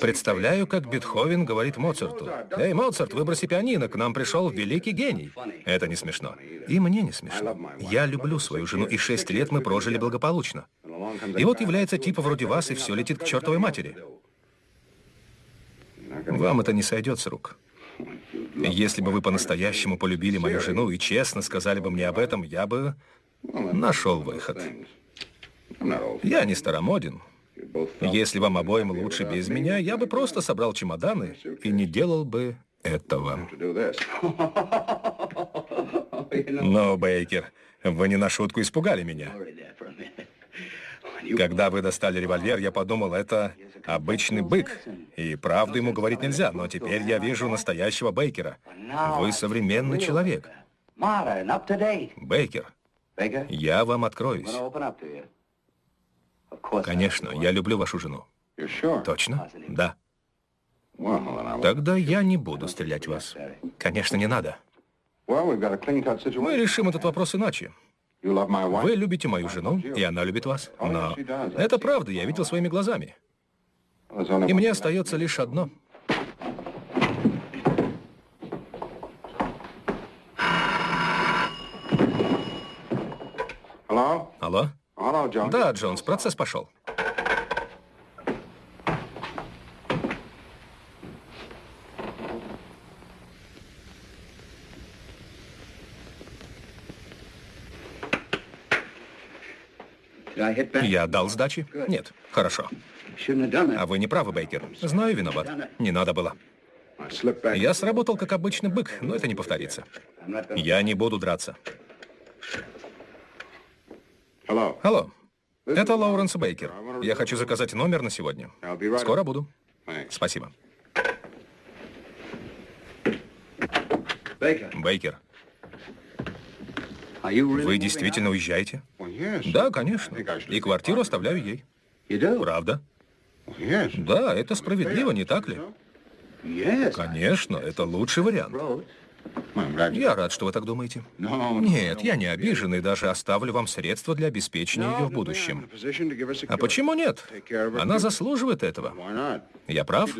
Представляю, как Бетховен говорит Моцарту. «Эй, Моцарт, выброси пианино, к нам пришел великий гений». Это не смешно. И мне не смешно. Я люблю свою жену, и шесть лет мы прожили благополучно. И вот является типа вроде вас, и все летит к чертовой матери. Вам это не сойдет с рук. Если бы вы по-настоящему полюбили мою жену и честно сказали бы мне об этом, я бы нашел выход. Я не старомоден. Если вам обоим лучше без меня, я бы просто собрал чемоданы и не делал бы этого. Но, Бейкер, вы не на шутку испугали меня. Когда вы достали револьвер, я подумал, это обычный бык, и правду ему говорить нельзя, но теперь я вижу настоящего Бейкера. Вы современный человек. Бейкер, я вам откроюсь. Конечно, я люблю вашу жену. Точно? Да. Тогда я не буду стрелять в вас. Конечно, не надо. Мы решим этот вопрос иначе. Вы любите мою жену, и она любит вас. Но это правда, я видел своими глазами. И мне остается лишь одно. Алло? Да, Джонс, процесс пошел. Я дал сдачи? Нет. Хорошо. А вы не правы, Бейкер. Знаю, виноват. Не надо было. Я сработал как обычный бык, но это не повторится. Я не буду драться. Алло. Это Лоуренс Бейкер. Я хочу заказать номер на сегодня. Скоро буду. Спасибо. Бейкер. Вы действительно уезжаете? Да, конечно. И квартиру оставляю ей. Правда? Да, это справедливо, не так ли? Конечно, это лучший вариант. Я рад, что вы так думаете. Нет, я не обижен и даже оставлю вам средства для обеспечения ее в будущем. А почему нет? Она заслуживает этого. Я прав?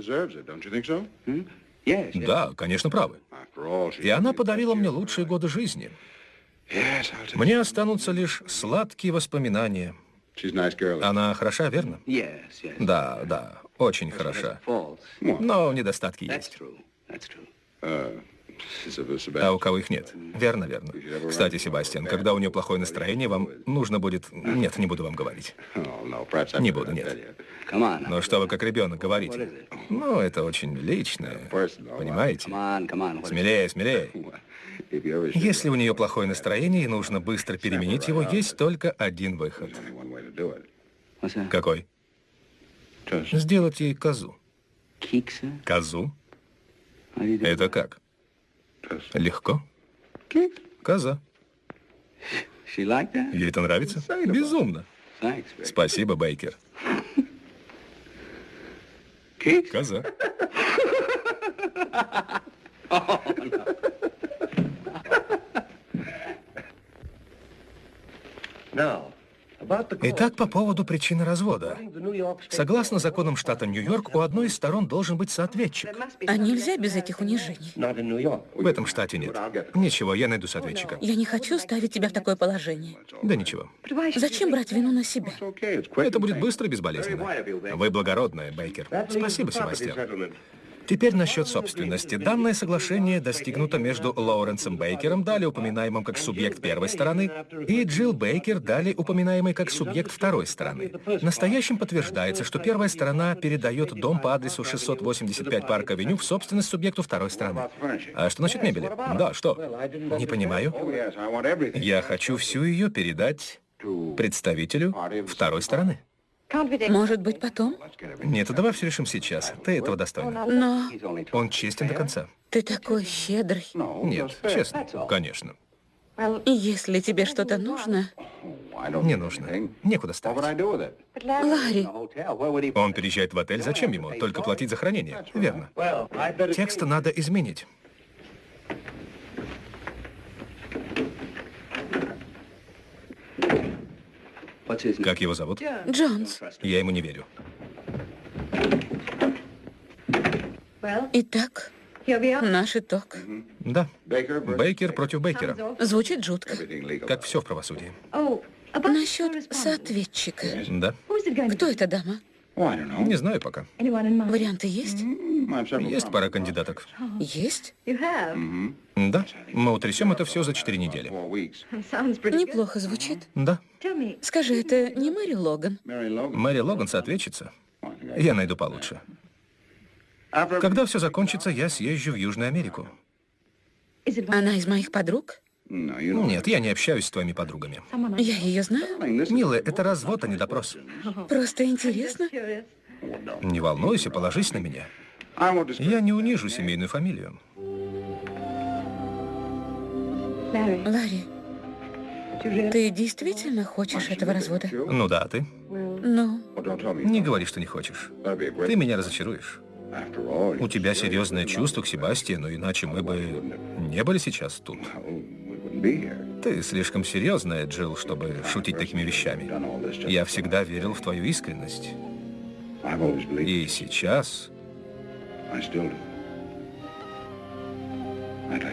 Да, конечно, правы. И она подарила мне лучшие годы жизни. Мне останутся лишь сладкие воспоминания. Она хороша, верно? Да, да, очень хороша. Но недостатки есть. А у кого их нет? Верно, верно. Кстати, Себастьян, когда у нее плохое настроение, вам нужно будет... Нет, не буду вам говорить. Не буду, нет. Но что вы как ребенок говорите? Ну, это очень личное. Понимаете? Смелее, смелее. Если у нее плохое настроение и нужно быстро переменить его, есть только один выход. Какой? Сделать ей козу. Козу? Это как? Легко. Коза. Ей это нравится? Безумно. Спасибо, Бейкер. Коза. No. Итак, по поводу причины развода. Согласно законам штата Нью-Йорк, у одной из сторон должен быть соответчик.
А нельзя без этих унижений?
В этом штате нет. Ничего, я найду соответчика.
Я не хочу ставить тебя в такое положение.
Да ничего.
Зачем брать вину на себя?
Это будет быстро и безболезненно. Вы благородная, Бейкер. Спасибо, Себастьян. Теперь насчет собственности. Данное соглашение достигнуто между Лоуренсом Бейкером, далее упоминаемым как субъект первой стороны, и Джилл Бейкер, далее упоминаемый как субъект второй стороны. Настоящим подтверждается, что первая сторона передает дом по адресу 685 Парк-авеню в собственность субъекту второй стороны. А что насчет мебели? Да, что? Не понимаю. Я хочу всю ее передать представителю второй стороны.
Может быть, потом?
Нет, давай все решим сейчас. Ты этого достойна.
Но...
Он честен до конца.
Ты такой щедрый.
Нет, честно, конечно.
Если тебе что-то нужно...
Не нужно. Некуда ставить.
Ларри.
Он переезжает в отель. Зачем ему? Только платить за хранение. Верно. Текст надо изменить. Как его зовут?
Джонс.
Я ему не верю.
Итак, наш итог.
Да. Бейкер против Бейкера.
Звучит жутко.
Как все в правосудии.
Насчет соответчика.
Да.
Кто эта дама?
Не знаю пока.
Варианты есть?
Есть пара кандидаток.
Есть?
Да. Мы утрясем это все за четыре недели.
Неплохо звучит.
Да.
Скажи, это не Мэри Логан?
Мэри Логан соответчится. Я найду получше. Когда все закончится, я съезжу в Южную Америку.
Она из моих подруг?
Нет, я не общаюсь с твоими подругами.
Я ее знаю.
Милая, это развод, а не допрос.
Просто интересно.
Не волнуйся, положись на меня. Я не унижу семейную фамилию.
Ларри, ты действительно хочешь этого развода?
Ну да, ты?
Ну?
Не говори, что не хочешь. Ты меня разочаруешь. У тебя серьезное чувство к Себастьяну, иначе мы бы не были сейчас тут. Ты слишком серьезная, Джилл, чтобы шутить такими вещами. Я всегда верил в твою искренность. И сейчас...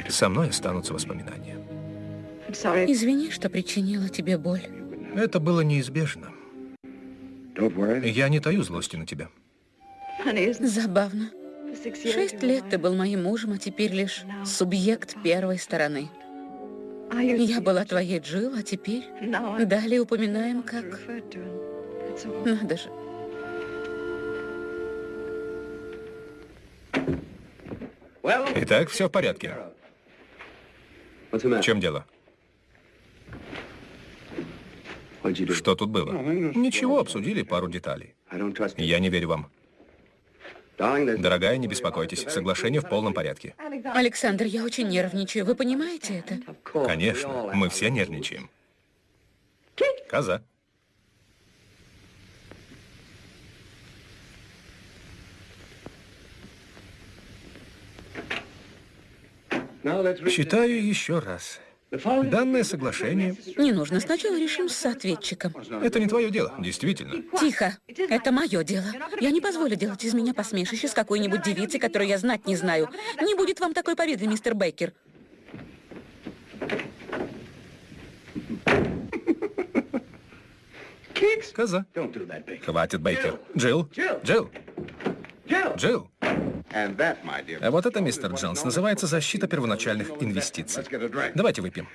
Со мной останутся воспоминания.
Извини, что причинила тебе боль.
Это было неизбежно. Я не таю злости на тебя.
Забавно. Шесть лет ты был моим мужем, а теперь лишь субъект первой стороны. Я была твоей Джилл, а теперь далее упоминаем как... Надо же.
Итак, все в порядке. В чем дело? Что тут было? Ничего, обсудили пару деталей. Я не верю вам. Дорогая, не беспокойтесь. Соглашение в полном порядке.
Александр, я очень нервничаю. Вы понимаете это?
Конечно. Мы все нервничаем. Коза. Читаю еще раз. Данное соглашение...
Не нужно, сначала решим с ответчиком.
Это не твое дело, действительно.
Тихо, это мое дело. Я не позволю делать из меня посмешище с какой-нибудь девицей, которую я знать не знаю. Не будет вам такой победы, мистер Бейкер.
Коза. Хватит, Бейкер. Джилл. Джилл. Джилл. А вот это, мистер Джонс, называется защита первоначальных инвестиций. Давайте выпьем.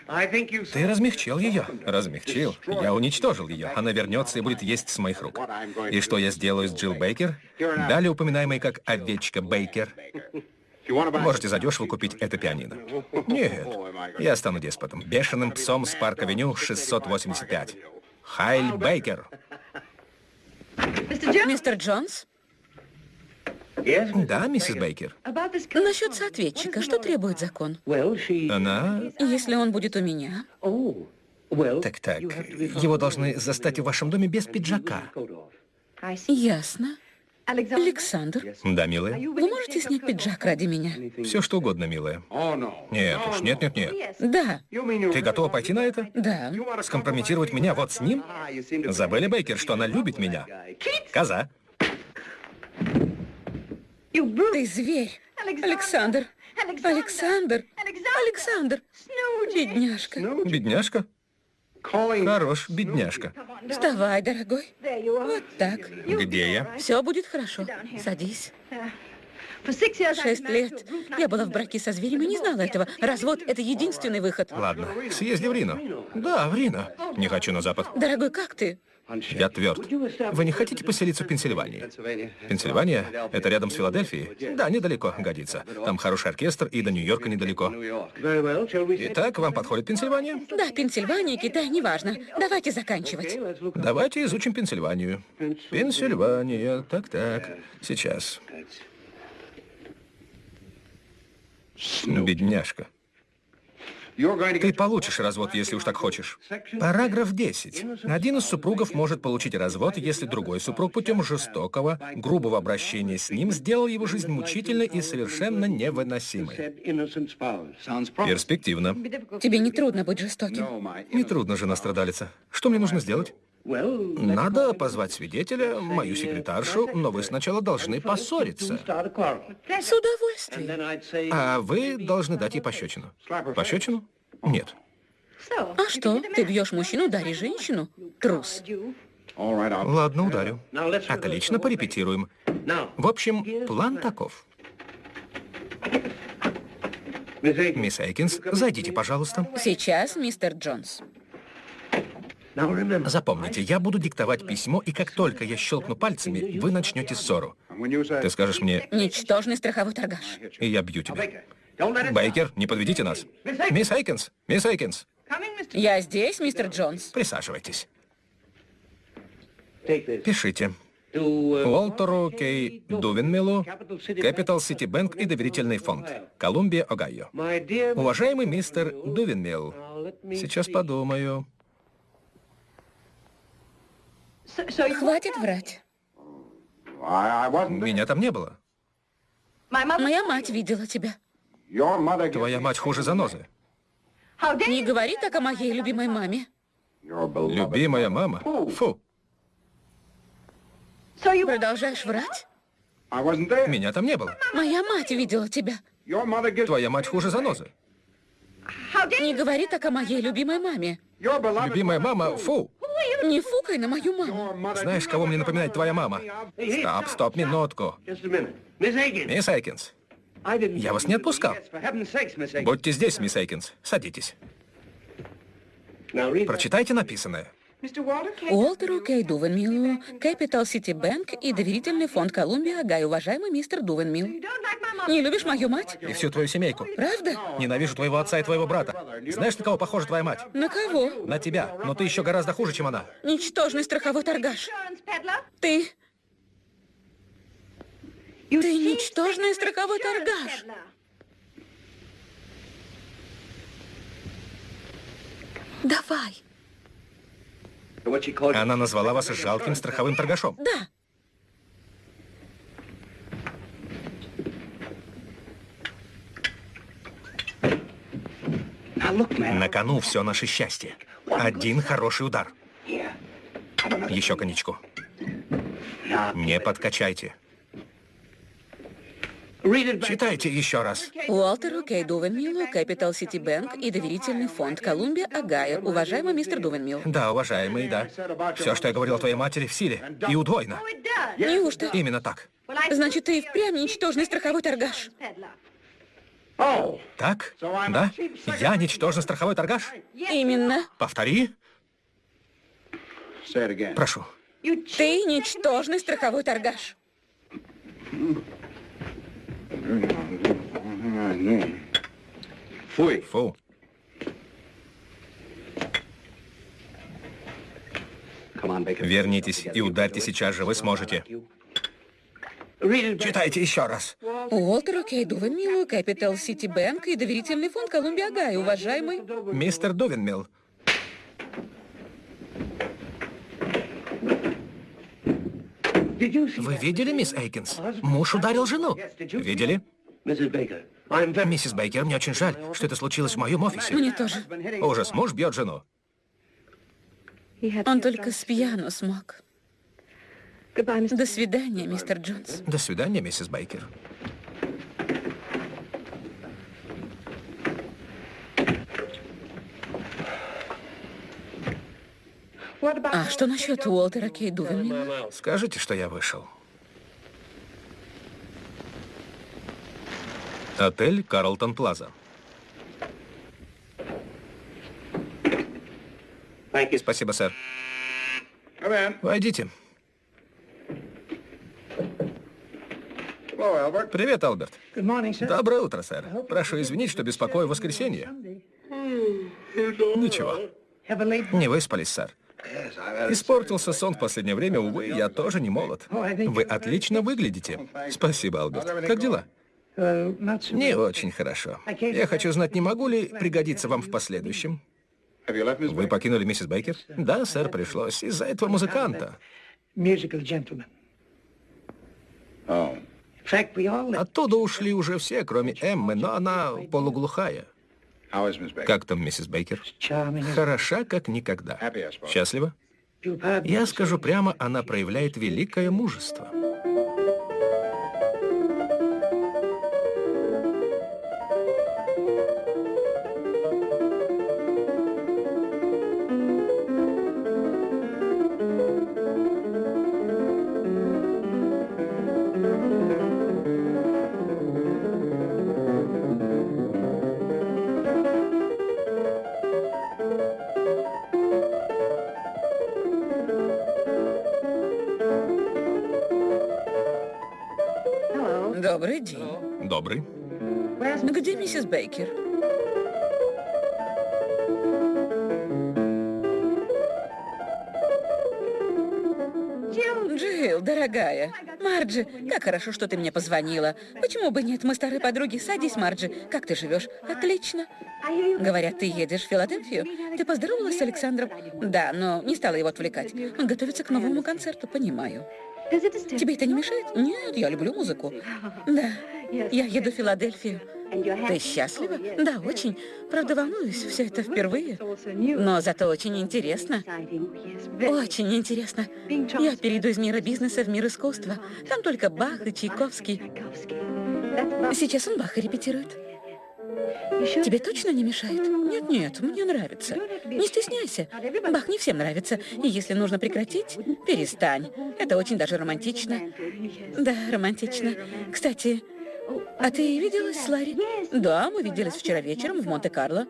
Ты размягчил ее. Размягчил. Я уничтожил ее. Она вернется и будет есть с моих рук. И что я сделаю с Джилл Бейкер? Далее упоминаемый как овечка Бейкер. Можете задешево купить это пианино. Нет, я стану деспотом. Бешеным псом с парк-авеню 685. Хайль Бейкер.
Мистер Джонс?
Да, миссис Бейкер.
Насчет соответчика, что требует закон?
Она...
Если он будет у меня.
Так-так, его должны застать в вашем доме без пиджака.
Ясно. Александр,
Да, милая?
вы можете снять пиджак ради меня?
Все что угодно, милая. Нет уж, нет, нет, нет.
Да,
Ты готова пойти на это?
да.
Скомпрометировать меня вот с ним? Забыли, Бейкер, что она любит меня? Коза.
Ты зверь. Александр. Александр. Александр. Бедняжка.
Бедняжка? Хорош, бедняжка.
Вставай, дорогой. Вот так.
Где я?
Все будет хорошо. Садись. Шесть лет. Я была в браке со зверем и не знала этого. Развод — это единственный выход.
Ладно, съезди в Рино. Да, в Рино. Не хочу на запад.
Дорогой, как ты?
Я тверд. Вы не хотите поселиться в Пенсильвании? Пенсильвания — это рядом с Филадельфией? Да, недалеко, годится. Там хороший оркестр, и до Нью-Йорка недалеко. Итак, вам подходит Пенсильвания?
Да, Пенсильвания, Китай, неважно. Давайте заканчивать.
Давайте изучим Пенсильванию. Пенсильвания, так-так. Сейчас. Бедняжка. Ты получишь развод, если уж так хочешь. Параграф 10. Один из супругов может получить развод, если другой супруг путем жестокого, грубого обращения с ним сделал его жизнь мучительной и совершенно невыносимой. Перспективно.
Тебе не трудно быть жестоким.
Нетрудно же настрадалиться. Что мне нужно сделать? Надо позвать свидетеля, мою секретаршу, но вы сначала должны поссориться.
С удовольствием.
А вы должны дать ей пощечину. Пощечину? Нет.
А что? Ты бьешь мужчину, дари женщину? Трус.
Ладно, ударю. Отлично, порепетируем. В общем, план таков. Мисс Эйкинс, зайдите, пожалуйста.
Сейчас, мистер Джонс.
Запомните, я буду диктовать письмо, и как только я щелкну пальцами, вы начнете ссору. Ты скажешь мне,
Ничтожный страховой торгаш.
и я бью тебя. Бейкер, не подведите нас. Мисс Эйкинс, мисс Эйкинс,
Я здесь, мистер Джонс.
присаживайтесь. Пишите. Уолтеру Кей Дувенмиллу, Capital City Bank и доверительный фонд, Колумбия, Огайо. Уважаемый мистер Дувенмилл, сейчас подумаю.
Хватит врать.
Меня там не было.
Моя мать видела тебя.
Твоя мать хуже занозы.
Не говори так о моей любимой маме.
Любимая мама? Фу,
Продолжаешь врать?
меня там не было.
Моя мать видела тебя.
Твоя мать хуже занозы.
Не говори так о моей любимой маме.
Любимая мама, фу.
Не фукай на мою маму.
Знаешь, кого мне напоминает твоя мама? Стоп, стоп, минутку. Мисс Эйкинс, я вас не отпускал. Будьте здесь, мисс Эйкинс. Садитесь. Прочитайте написанное.
Уолтеру Кей Дувенмиллу, Capital City Bank и доверительный фонд Колумбия Агай, уважаемый мистер Дувенмилл. Не любишь мою мать?
И всю твою семейку.
Правда?
Ненавижу твоего отца и твоего брата. Знаешь, на кого похожа твоя мать?
На кого?
На тебя. Но ты еще гораздо хуже, чем она.
Ничтожный страховой торгаш. Ты... Ты ничтожный страховой торгаш. Давай.
Она назвала вас жалким страховым торгашом.
Да.
На кону все наше счастье. Один хороший удар. Еще коньячку. Не подкачайте. Читайте еще раз.
Уолтеру Кей Дувенмиллу, Capital City Bank и доверительный фонд Колумбия Агая. Уважаемый мистер Дувенмилл.
Да, уважаемый, да. Все, что я говорил твоей матери, в силе. И удвоено.
Неужто?
Именно так.
Значит, ты впрямь ничтожный страховой торгаш.
Так? Да? Я ничтожно страховой торгаш?
Именно.
Повтори. Прошу.
Ты ничтожный страховой торгаш.
Фу. Фу. Вернитесь и ударьте сейчас же, вы сможете. Читайте еще раз.
Уолтер Кей Дувенмилл, Capital City Bank и доверительный фонд Колумбия Гай, уважаемый.
Мистер Дувенмилл. Вы видели, мисс Эйкинс? Муж ударил жену. Видели? Миссис Бейкер, мне очень жаль, что это случилось в моем офисе.
Мне тоже.
Ужас, муж бьет жену.
Он только с пьяну смог. До свидания, мистер Джонс.
До свидания, миссис Бейкер.
А что насчет Уолтера Кей?
Скажите, что я вышел. Отель Карлтон Плаза. Спасибо, сэр. Войдите. Привет, Алберт. Доброе утро, сэр. Прошу извинить, что беспокою в воскресенье. Ничего. Не выспались, сэр. Испортился сон в последнее время, увы, я тоже не молод. Вы отлично выглядите. Спасибо, Алберт. Как дела? Не очень хорошо. Я хочу знать, не могу ли пригодиться вам в последующем? Вы покинули миссис Бейкер? Да, сэр, пришлось. Из-за этого музыканта. Оттуда ушли уже все, кроме Эммы, но она полуглухая. Как там миссис Бейкер? Хороша, как никогда. Счастлива? Я скажу прямо, она проявляет великое мужество.
Миссис Бейкер? Джилл, дорогая. Марджи, как хорошо, что ты мне позвонила. Почему бы нет? Мы старые подруги. Садись, Марджи. Как ты живешь? Отлично. Говорят, ты едешь в Филадельфию. Ты поздоровалась с Александром? Да, но не стала его отвлекать. Он готовится к новому концерту, понимаю. Тебе это не мешает? Нет, я люблю музыку. Да, я еду в Филадельфию. Ты счастлива? Да, очень. Правда, волнуюсь, все это впервые. Но зато очень интересно. Очень интересно. Я перейду из мира бизнеса в мир искусства. Там только Бах и Чайковский. Сейчас он Баха репетирует. Тебе точно не мешает? Нет, нет, мне нравится. Не стесняйся. Бах не всем нравится. И если нужно прекратить, перестань. Это очень даже романтично. Да, романтично. Кстати, а ты виделась с Ларри? Да, мы виделись вчера вечером в Монте-Карло.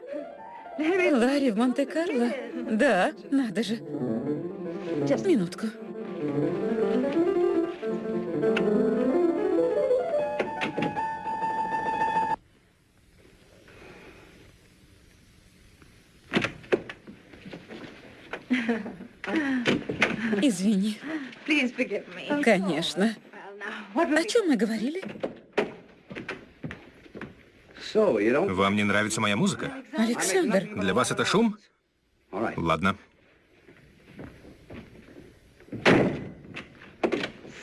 Ларри в Монте-Карло? Да, надо же. Минутку. Извини. Конечно. О чем мы говорили?
Вам не нравится моя музыка?
Александр.
Для вас это шум? Ладно.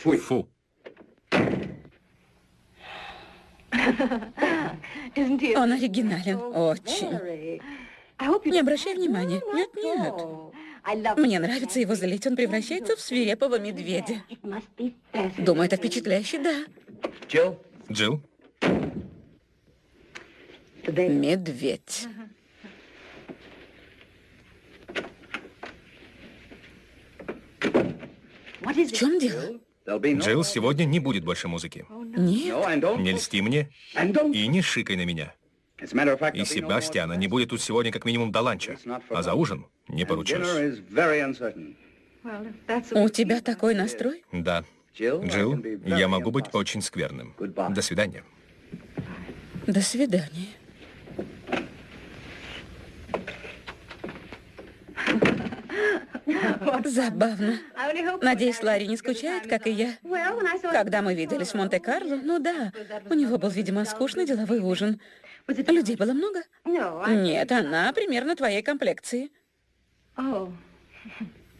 Фу.
Он оригинален. Очень. Не обращай внимания. Нет, нет. Мне нравится его залить. Он превращается в свирепого медведя. Думаю, это впечатляюще, да.
Джилл?
Медведь. В чем дело?
Джилл, сегодня не будет больше музыки.
Нет.
Не льсти мне и не шикай на меня. И Себастьяна не будет тут сегодня как минимум до ланча, а за ужин не поручусь.
У тебя такой настрой?
Да. Джилл, я могу быть очень скверным. До свидания.
До свидания. Забавно. Надеюсь, Ларри не скучает, как и я. Когда мы виделись в Монте-Карло, ну да, у него был, видимо, скучный деловой ужин. Людей было много? Нет, она примерно твоей комплекции.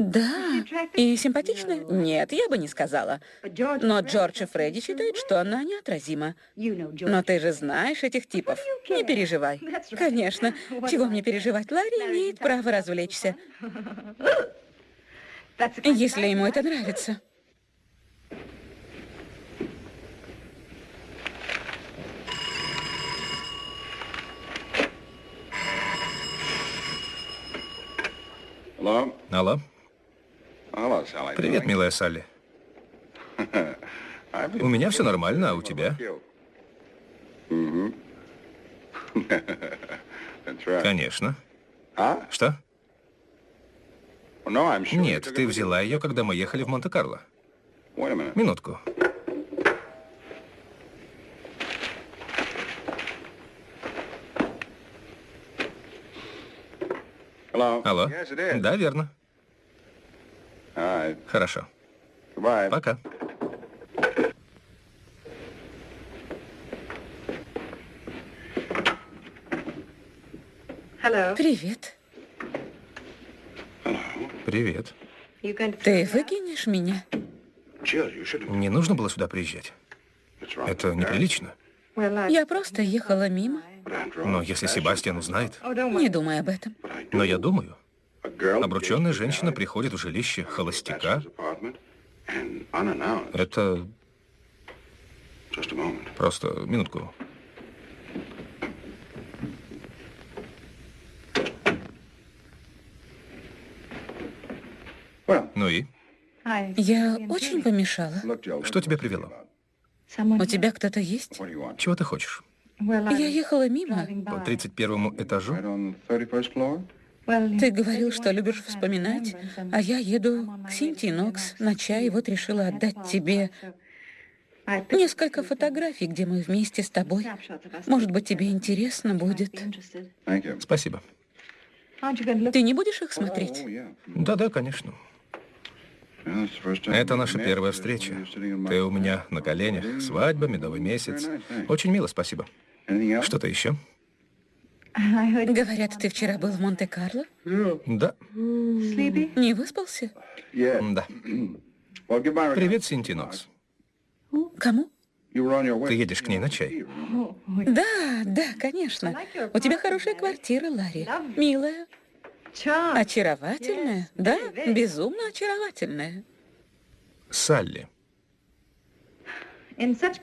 Да. И симпатичная? Нет, я бы не сказала. Но Джордж и Фредди считают, что она неотразима. Но ты же знаешь этих типов. Не переживай. Конечно. Чего мне переживать? Ларри имеет право развлечься. Если ему это нравится.
Алло. Алло. Привет, милая Салли. У меня все нормально, а у тебя? Конечно. Что? Нет, ты взяла ее, когда мы ехали в Монте-Карло. Минутку. Алло. Да, верно. Хорошо. Пока.
Привет.
Привет.
Ты выкинешь меня?
Не нужно было сюда приезжать. Это неприлично.
Я просто ехала мимо.
Но если Себастьян узнает...
Не думай об этом.
Но я думаю. Обрученная женщина приходит в жилище холостяка. Это... Просто минутку. Ну и?
Я очень помешала.
Что тебя привело?
У тебя кто-то есть?
Чего ты хочешь?
Я ехала мимо.
По 31 этажу?
Ты говорил, что любишь вспоминать, а я еду к Синтии Нокс на чай, и вот решила отдать тебе несколько фотографий, где мы вместе с тобой. Может быть, тебе интересно будет.
Спасибо.
Ты не будешь их смотреть?
Да-да, конечно. Это наша первая встреча. Ты у меня на коленях. Свадьба, медовый месяц. Очень мило, спасибо. Что-то еще?
Говорят, ты вчера был в Монте-Карло?
Да.
Не выспался?
Да. Привет, Синти Нокс.
Кому?
Ты едешь к ней на чай?
Да, да, конечно. У тебя хорошая квартира, Ларри. Милая. Очаровательная, да, безумно очаровательная.
Салли.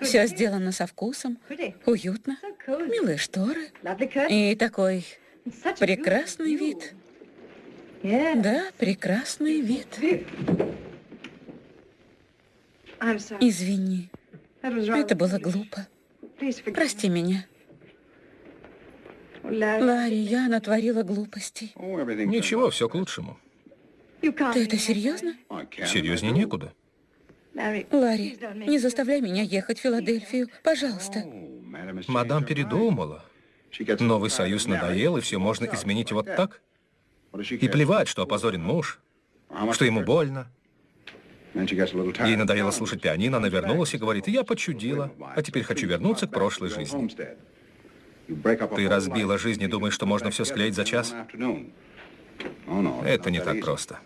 Все сделано со вкусом, уютно, милые шторы и такой прекрасный вид. Да, прекрасный вид. Извини, это было глупо. Прости меня. Ларри, я натворила глупостей.
Ничего, все к лучшему.
Ты это серьезно?
Серьезнее некуда.
Ларри, не заставляй меня ехать в Филадельфию, пожалуйста.
Мадам передумала. Новый союз надоел, и все можно изменить вот так? И плевать, что опозорен муж, что ему больно. Ей надоело слушать пианино, она вернулась и говорит, я почудила, а теперь хочу вернуться к прошлой жизни. Ты разбила жизнь и думаешь, что можно все склеить за час? Это не так просто.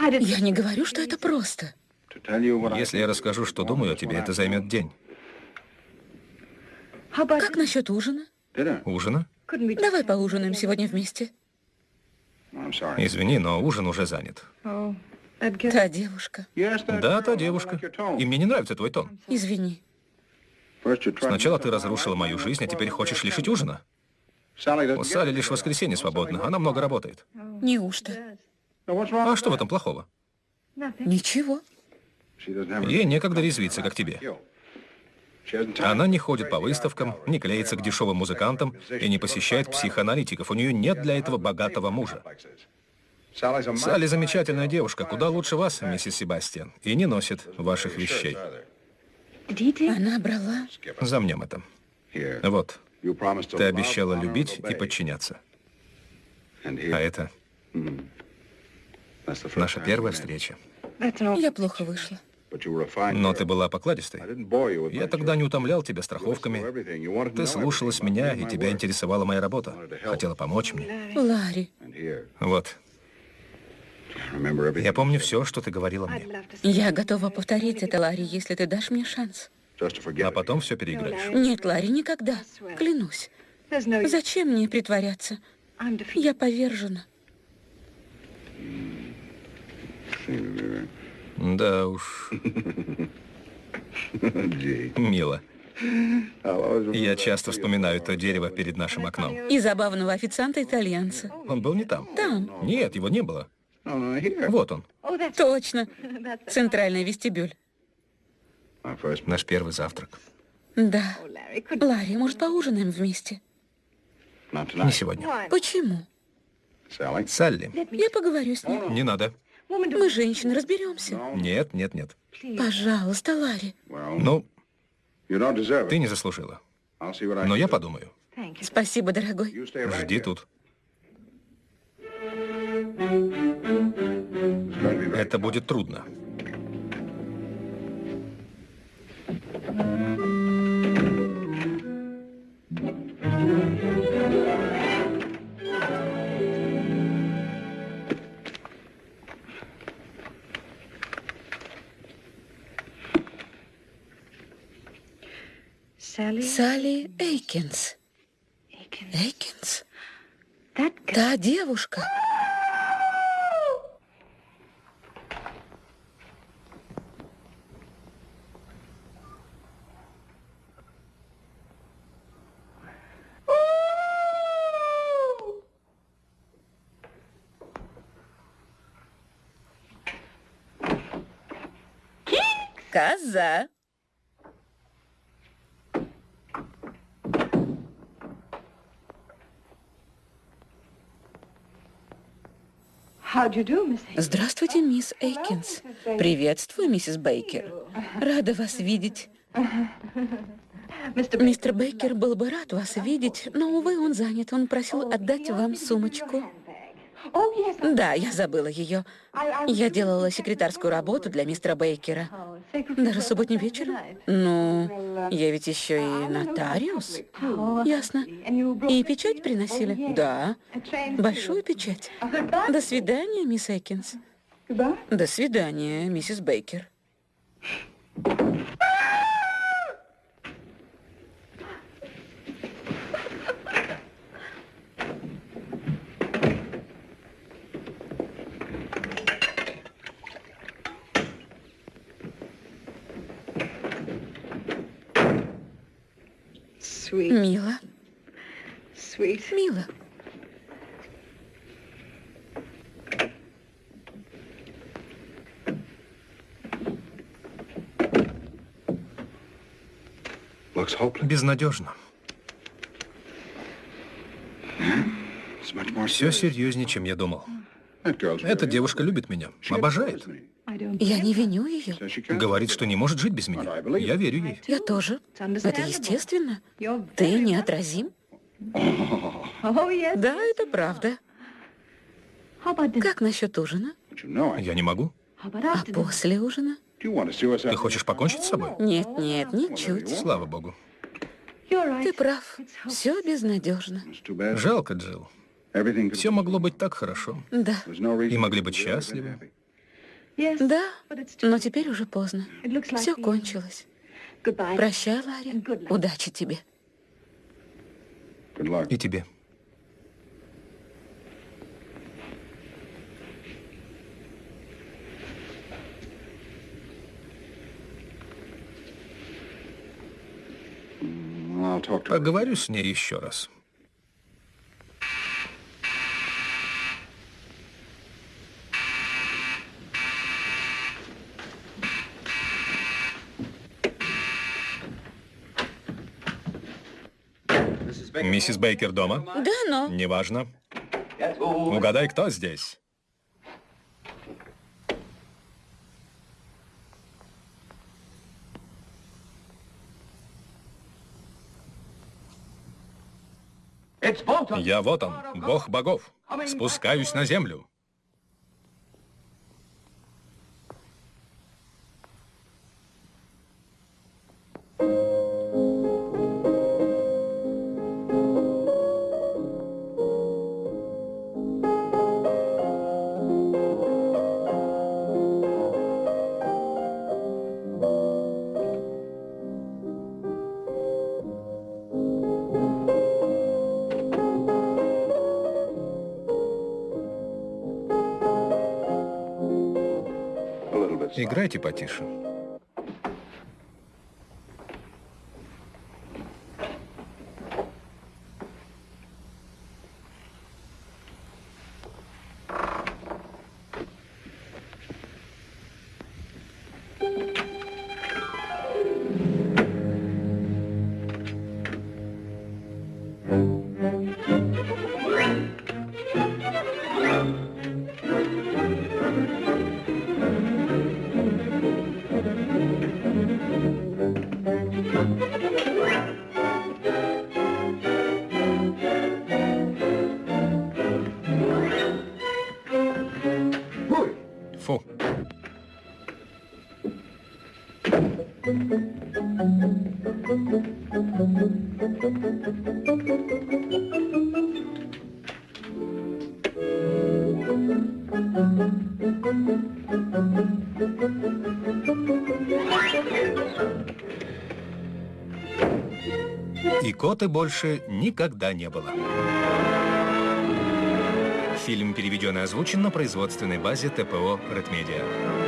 Я не говорю, что это просто.
Если я расскажу, что думаю о тебе, это займет день.
Как насчет ужина?
Ужина?
Давай поужинаем сегодня вместе.
Извини, но ужин уже занят.
Та девушка.
Да, та девушка. И мне не нравится твой тон.
Извини.
Сначала ты разрушила мою жизнь, а теперь хочешь лишить ужина? У Салли лишь воскресенье свободно, она много работает.
Неужто?
А что в этом плохого?
Ничего.
Ей некогда резвиться, как тебе. Она не ходит по выставкам, не клеится к дешевым музыкантам и не посещает психоаналитиков. У нее нет для этого богатого мужа. Салли замечательная девушка, куда лучше вас, миссис Себастьян, и не носит ваших вещей.
Она брала...
Замнем это. Вот, ты обещала любить и подчиняться. А это наша первая встреча.
Я плохо вышла.
Но ты была покладистой. Я тогда не утомлял тебя страховками. Ты слушалась меня, и тебя интересовала моя работа. Хотела помочь мне.
Ларри.
Вот. Я помню все, что ты говорила мне.
Я готова повторить это, Ларри, если ты дашь мне шанс.
А потом все переиграешь.
Нет, Ларри, никогда. Клянусь. Зачем мне притворяться? Я повержена.
Да уж. Мило. Я часто вспоминаю то дерево перед нашим окном.
И забавного официанта-итальянца.
Он был не там?
Там.
Нет, его не было. Вот он.
Точно. Центральный вестибюль.
Наш первый завтрак.
Да. Ларри, может, поужинаем вместе?
Не сегодня.
Почему?
Салли.
Я поговорю с ним.
Не надо.
Мы, женщины, разберемся.
Нет, нет, нет.
Пожалуйста, Ларри.
Ну, ты не заслужила. Но я подумаю.
Спасибо, дорогой.
Жди тут. Это будет трудно.
Салли Эйкинс. Эйкинс? Та девушка. Коза. Здравствуйте, мисс Эйкинс. Приветствую, миссис Бейкер. Рада вас видеть. Мистер Бейкер был бы рад вас видеть, но, увы, он занят. Он просил отдать вам сумочку. Да, я забыла ее. Я делала секретарскую работу для мистера Бейкера. Даже субботним вечером? Ну, я ведь еще и нотариус. Ясно. И печать приносили? Да. Большую печать. До свидания, мисс Экинс. До свидания, миссис Бейкер. Мило. Мило.
Безнадежно. Все серьезнее, чем я думал. Эта девушка любит меня, обожает.
Я не виню ее.
Говорит, что не может жить без меня. Я верю ей.
Я тоже. Это естественно. Ты неотразим. Да, это правда. Как насчет ужина?
Я не могу.
А после ужина?
Ты хочешь покончить с собой?
Нет, нет, ничуть.
Слава богу.
Ты прав. Все безнадежно.
Жалко, Джилл. Все могло быть так хорошо.
Да.
И могли быть счастливы.
Да, но теперь уже поздно. Все кончилось. Прощай, Ларри. Удачи тебе.
И тебе. Поговорю с ней еще раз. Миссис Бейкер дома?
Да, но...
Неважно. Угадай, кто здесь? Я вот он, бог богов. Спускаюсь на землю. Играйте потише. Икоты больше никогда не было. Фильм переведен и озвучен на производственной базе ТПО «Редмедиа».